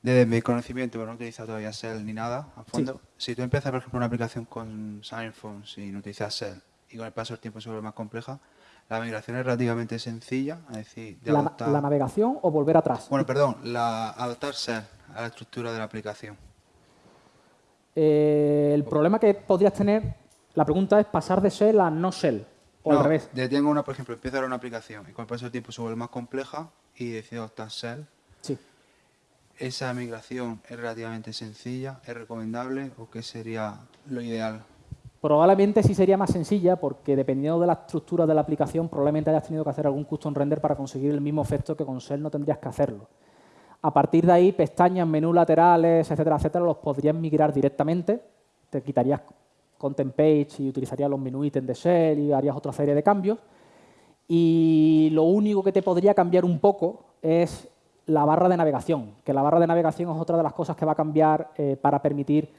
Desde mi conocimiento, pero no he utilizado todavía Shell ni nada a fondo. Si tú empiezas, por ejemplo, una aplicación con Signphone sin utilizar Shell y con el paso del tiempo se vuelve más compleja, la migración es relativamente sencilla, es decir, de la, adaptar... la navegación o volver atrás. Bueno, perdón, la, adaptarse a la estructura de la aplicación. Eh, el problema que podrías tener, la pregunta es pasar de Shell a no Shell, o al revés. Tengo una, por ejemplo, empiezo a una aplicación y con el paso del tiempo se vuelve más compleja y decido adaptar Shell. Sí. ¿Esa migración es relativamente sencilla? ¿Es recomendable o qué sería lo ideal? Probablemente sí sería más sencilla porque dependiendo de la estructura de la aplicación probablemente hayas tenido que hacer algún custom render para conseguir el mismo efecto que con Shell no tendrías que hacerlo. A partir de ahí, pestañas, menús laterales, etcétera, etcétera, los podrías migrar directamente. Te quitarías content page y utilizarías los menú ítems de Shell y harías otra serie de cambios. Y lo único que te podría cambiar un poco es la barra de navegación, que la barra de navegación es otra de las cosas que va a cambiar eh, para permitir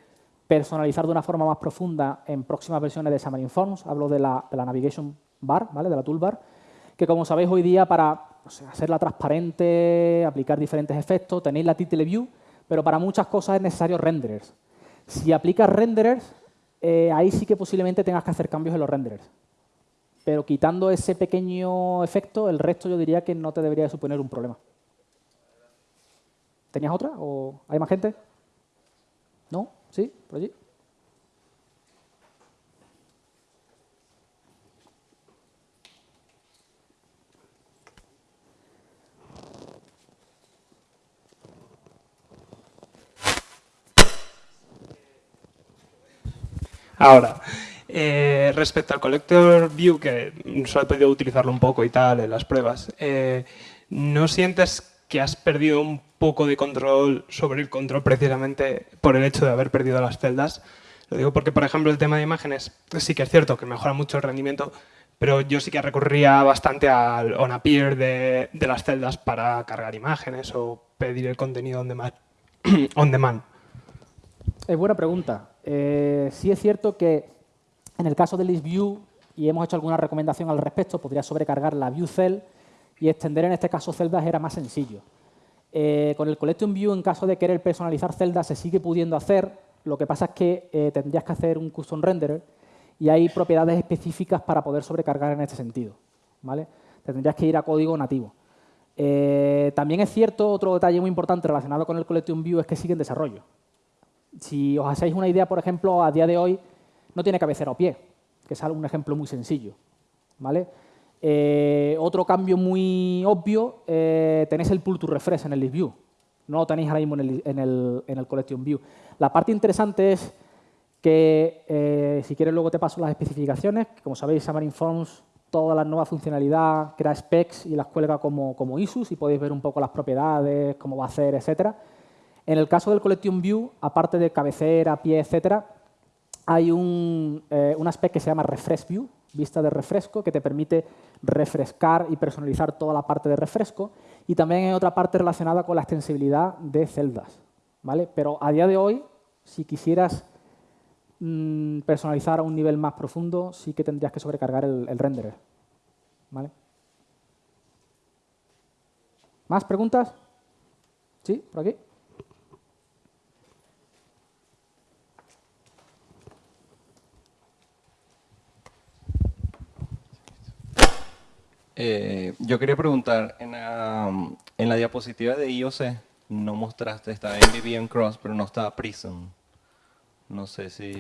personalizar de una forma más profunda en próximas versiones de Xamarin Forms. Hablo de la, Navigation Bar, ¿vale? de la toolbar, que como sabéis hoy día para hacerla transparente, aplicar diferentes efectos, tenéis la title view, pero para muchas cosas es necesario renderers. Si aplicas renderers, eh, ahí sí que posiblemente tengas que hacer cambios en los renderers. Pero quitando ese pequeño efecto, el resto yo diría que no te debería suponer un problema. ¿Tenías otra? ¿O hay más gente? ¿No? ¿Sí? ¿Por allí? Ahora, eh, respecto al Collector View, que solo he podido utilizarlo un poco y tal en las pruebas, eh, ¿no sientes que has perdido un poco de control sobre el control precisamente por el hecho de haber perdido las celdas. Lo digo porque, por ejemplo, el tema de imágenes sí que es cierto que mejora mucho el rendimiento, pero yo sí que recurría bastante al on-appear de, de, las celdas para cargar imágenes o pedir el contenido on demand. on demand. Es buena pregunta. Eh, sí es cierto que en el caso de list view, y hemos hecho alguna recomendación al respecto, podría sobrecargar la view cell y extender en este caso celdas era más sencillo. Eh, con el Collection View, en caso de querer personalizar celdas, se sigue pudiendo hacer. Lo que pasa es que eh, tendrías que hacer un custom renderer y hay propiedades específicas para poder sobrecargar en este sentido. ¿vale? Tendrías que ir a código nativo. Eh, también es cierto, otro detalle muy importante relacionado con el Collection View es que sigue en desarrollo. Si os hacéis una idea, por ejemplo, a día de hoy no tiene cabecera o pie, que es un ejemplo muy sencillo. ¿vale? Eh, otro cambio muy obvio, eh, tenéis el pull to refresh en el list view. No lo tenéis ahora mismo en el, collection view. La parte interesante es que, eh, si quieres luego te paso las especificaciones, como sabéis, Xamarin Forms, toda la nueva funcionalidad, crea specs y las cuelga como, como issues y podéis ver un poco las propiedades, cómo va a hacer, etcétera. En el caso del collection view, aparte de cabecera, pie, etcétera, hay un, un aspect que se llama refresh view, vista de refresco, que te permite refrescar y personalizar toda la parte de refresco. Y también hay otra parte relacionada con la extensibilidad de celdas. ¿vale? Pero a día de hoy, si quisieras mm, personalizar a un nivel más profundo, sí que tendrías que sobrecargar el, el renderer. ¿Vale? ¿Más preguntas? ¿Sí? ¿Por aquí? Eh, yo quería preguntar, en la, diapositiva de IOC no mostraste, estaba MVVM Cross, pero no estaba Prism. No sé si...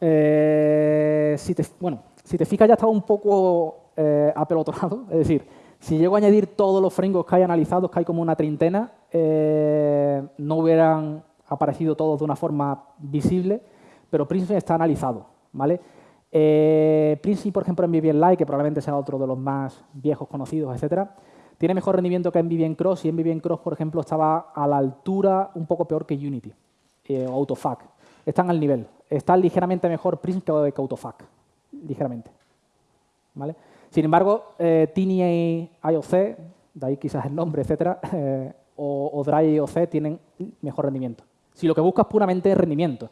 Eh, bueno, si te fijas ya estaba un poco eh, apelotronado, es decir, si llego a añadir todos los frameworks que hay analizados, que hay como una treintena, eh, no hubieran aparecido todos de una forma visible, pero Prism está analizado, ¿vale? Eh, por ejemplo, en Vivien Lite, que probablemente sea otro de los más viejos conocidos, etcétera, tiene mejor rendimiento que en Vivien Cross y en Vivien Cross, por ejemplo, estaba a la altura un poco peor que Unity eh, o Autofac. Están al nivel. Está ligeramente mejor Prism que, Autofac, ligeramente. ¿Vale? Sin embargo, eh, Tiny IOC, de ahí quizás el nombre, etcétera, eh, o, o Dry IOC tienen mejor rendimiento. Si lo que buscas puramente es rendimiento,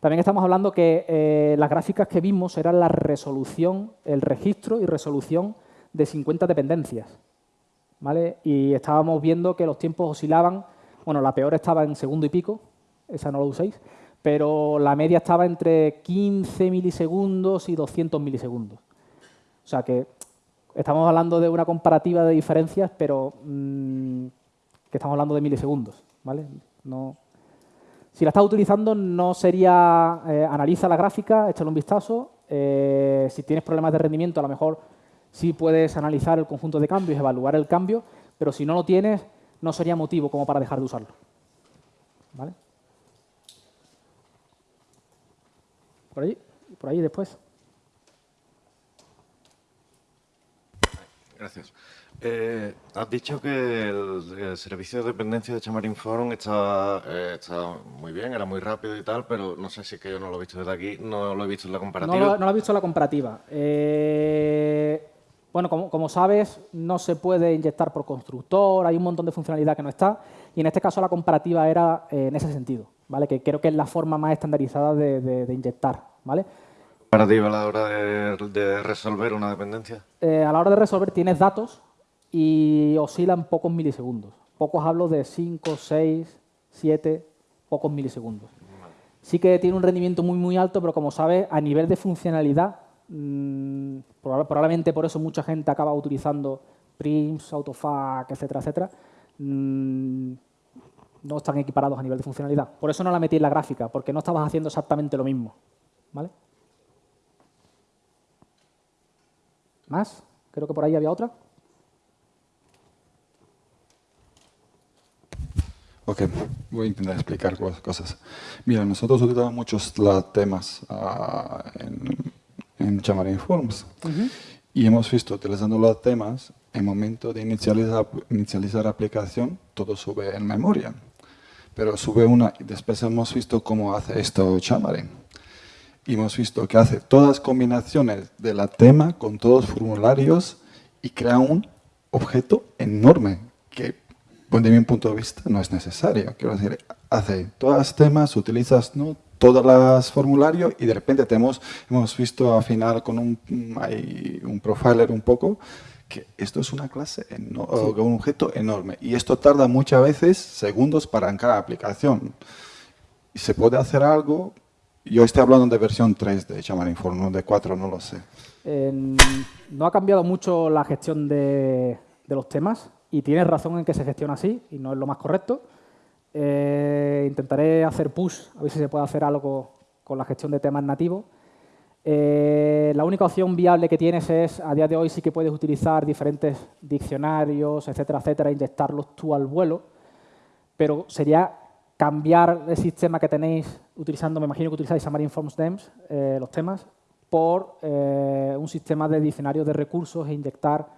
también estamos hablando que eh, las gráficas que vimos eran la resolución, el registro y resolución de 50 dependencias. ¿vale? Y estábamos viendo que los tiempos oscilaban Bueno, la peor estaba en segundo y pico, esa no lo uséis, pero la media estaba entre 15 milisegundos y 200 milisegundos. O sea que estamos hablando de una comparativa de diferencias, pero mm, que estamos hablando de milisegundos. ¿vale? No, si la estás utilizando, no sería eh, analiza la gráfica, échale un vistazo. Eh, si tienes problemas de rendimiento, a lo mejor sí puedes analizar el conjunto de cambios, evaluar el cambio, pero si no lo tienes, no sería motivo como para dejar de usarlo. ¿Vale? Por ahí, por ahí después. Gracias. Eh, has dicho que el, servicio de dependencia de Xamarin Forum está, eh, muy bien, era muy rápido y tal, pero no sé si es que yo no lo he visto desde aquí, no lo he visto en la comparativa. No lo, he visto en la comparativa. Eh, bueno, como, sabes, no se puede inyectar por constructor, hay un montón de funcionalidad que no está, y en este caso la comparativa era en ese sentido, ¿vale? que creo que es la forma más estandarizada de, inyectar. ¿vale? ¿Comparativa a la hora de, de resolver una dependencia? a la hora de resolver tienes datos y oscilan pocos milisegundos. Pocos hablo de 5, 6, 7, pocos milisegundos. Sí que tiene un rendimiento muy, muy alto, pero como sabes, a nivel de funcionalidad, mmm, probablemente por eso mucha gente acaba utilizando Prims, Autofac, etcétera, etcétera, mmm, no están equiparados a nivel de funcionalidad. Por eso no la metí en la gráfica, porque no estabas haciendo exactamente lo mismo. ¿Vale? ¿Más? Creo que por ahí había otra. Ok, voy a intentar explicar cosas. Mira, nosotros utilizamos muchos temas uh, en, en Xamarin Forms y hemos visto utilizando los temas, en momento de inicializar, inicializar aplicación, todo sube en memoria. Pero sube una y después hemos visto cómo hace esto Xamarin. Y hemos visto que hace todas combinaciones de la tema con todos los formularios y crea un objeto enorme que de mi punto de vista no es necesario. Quiero decir, hace todos los temas, utilizas ¿no? todos los formularios y de repente tenemos, hemos visto al final con un, un profiler un poco que esto es una clase, un objeto enorme y esto tarda muchas veces segundos para en cada aplicación. Y se puede hacer algo, yo estoy hablando de versión 3 de Xamarin Form, no de 4, no lo sé. no ha cambiado mucho la gestión de, de los temas, y tienes razón en que se gestiona así y no es lo más correcto. Eh, intentaré hacer push, a ver si se puede hacer algo con la gestión de temas nativos. Eh, la única opción viable que tienes es, a día de hoy sí que puedes utilizar diferentes diccionarios, etcétera, etcétera, inyectarlos tú al vuelo, pero sería cambiar el sistema que tenéis utilizando, me imagino que utilizáis Xamarin Forms Dems, eh, los temas, por un sistema de diccionarios de recursos e inyectar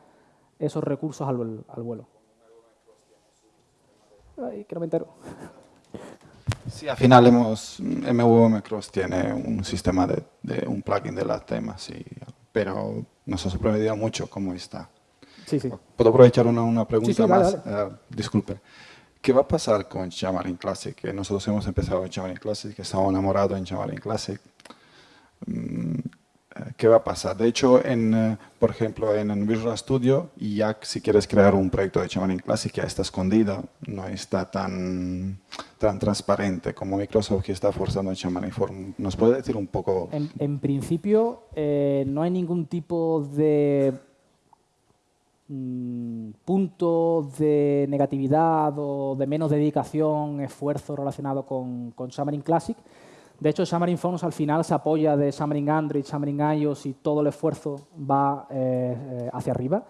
esos recursos al, al vuelo. Ay, que no me entero. Sí, al final hemos, MVM Cross tiene un sistema de, de un plugin de las temas, sí, pero nos ha sorprendido mucho cómo está. Sí, sí. ¿Puedo aprovechar una, una pregunta más? Eh, disculpe. ¿Qué va a pasar con Xamarin Classic? Nosotros hemos empezado en Xamarin Classic, estamos enamorados en Xamarin Classic. Mm, ¿qué va a pasar? De hecho, en, eh, por ejemplo, en, Visual Studio, ya si quieres crear un proyecto de Xamarin Classic ya está escondido, no está tan, tan transparente como Microsoft que está forzando en. ¿Nos puede decir un poco? En, principio, eh, no hay ningún tipo de mm, punto de negatividad o de menos dedicación, esfuerzo relacionado con, con Xamarin Classic. De hecho, Xamarin Forms al final se apoya de Xamarin Android, Xamarin iOS y todo el esfuerzo va eh, eh, hacia arriba.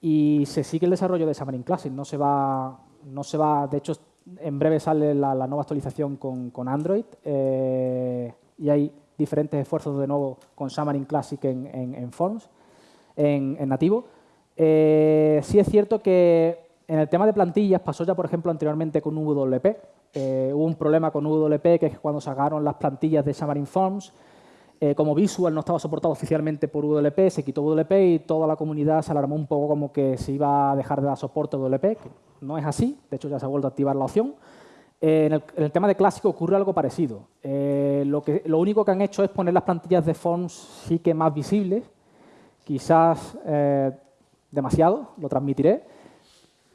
Y se sigue el desarrollo de Xamarin Classic. No se va, no se va de hecho, en breve sale la, nueva actualización con, Android eh, y hay diferentes esfuerzos de nuevo con Xamarin Classic en, Forms, en, nativo. sí es cierto que en el tema de plantillas pasó ya, por ejemplo, anteriormente con WP, eh, hubo un problema con UWP, que es cuando sacaron las plantillas de Xamarin Forms, eh, como Visual no estaba soportado oficialmente por UWP, se quitó UWP y toda la comunidad se alarmó un poco como que se iba a dejar de dar soporte a UWP, no es así, de hecho ya se ha vuelto a activar la opción. Eh, en, el, tema de clásico ocurre algo parecido. lo, que, lo único que han hecho es poner las plantillas de Forms sí que más visibles, quizás demasiado, lo transmitiré,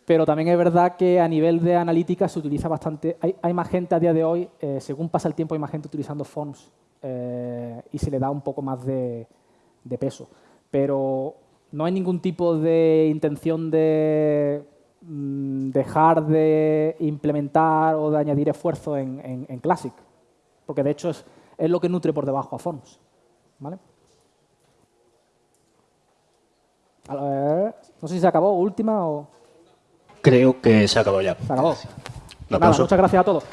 Pero también es verdad que a nivel de analítica se utiliza bastante. Hay, hay más gente a día de hoy, eh, según pasa el tiempo, hay más gente utilizando fonts eh, y se le da un poco más de, peso. Pero no hay ningún tipo de intención de mm, dejar de implementar o de añadir esfuerzo en, Classic, porque de hecho es, es lo que nutre por debajo a Forms. ¿vale? No sé si se acabó, última o Creo que se acabó ya. se acabó. Nada, muchas gracias a todos.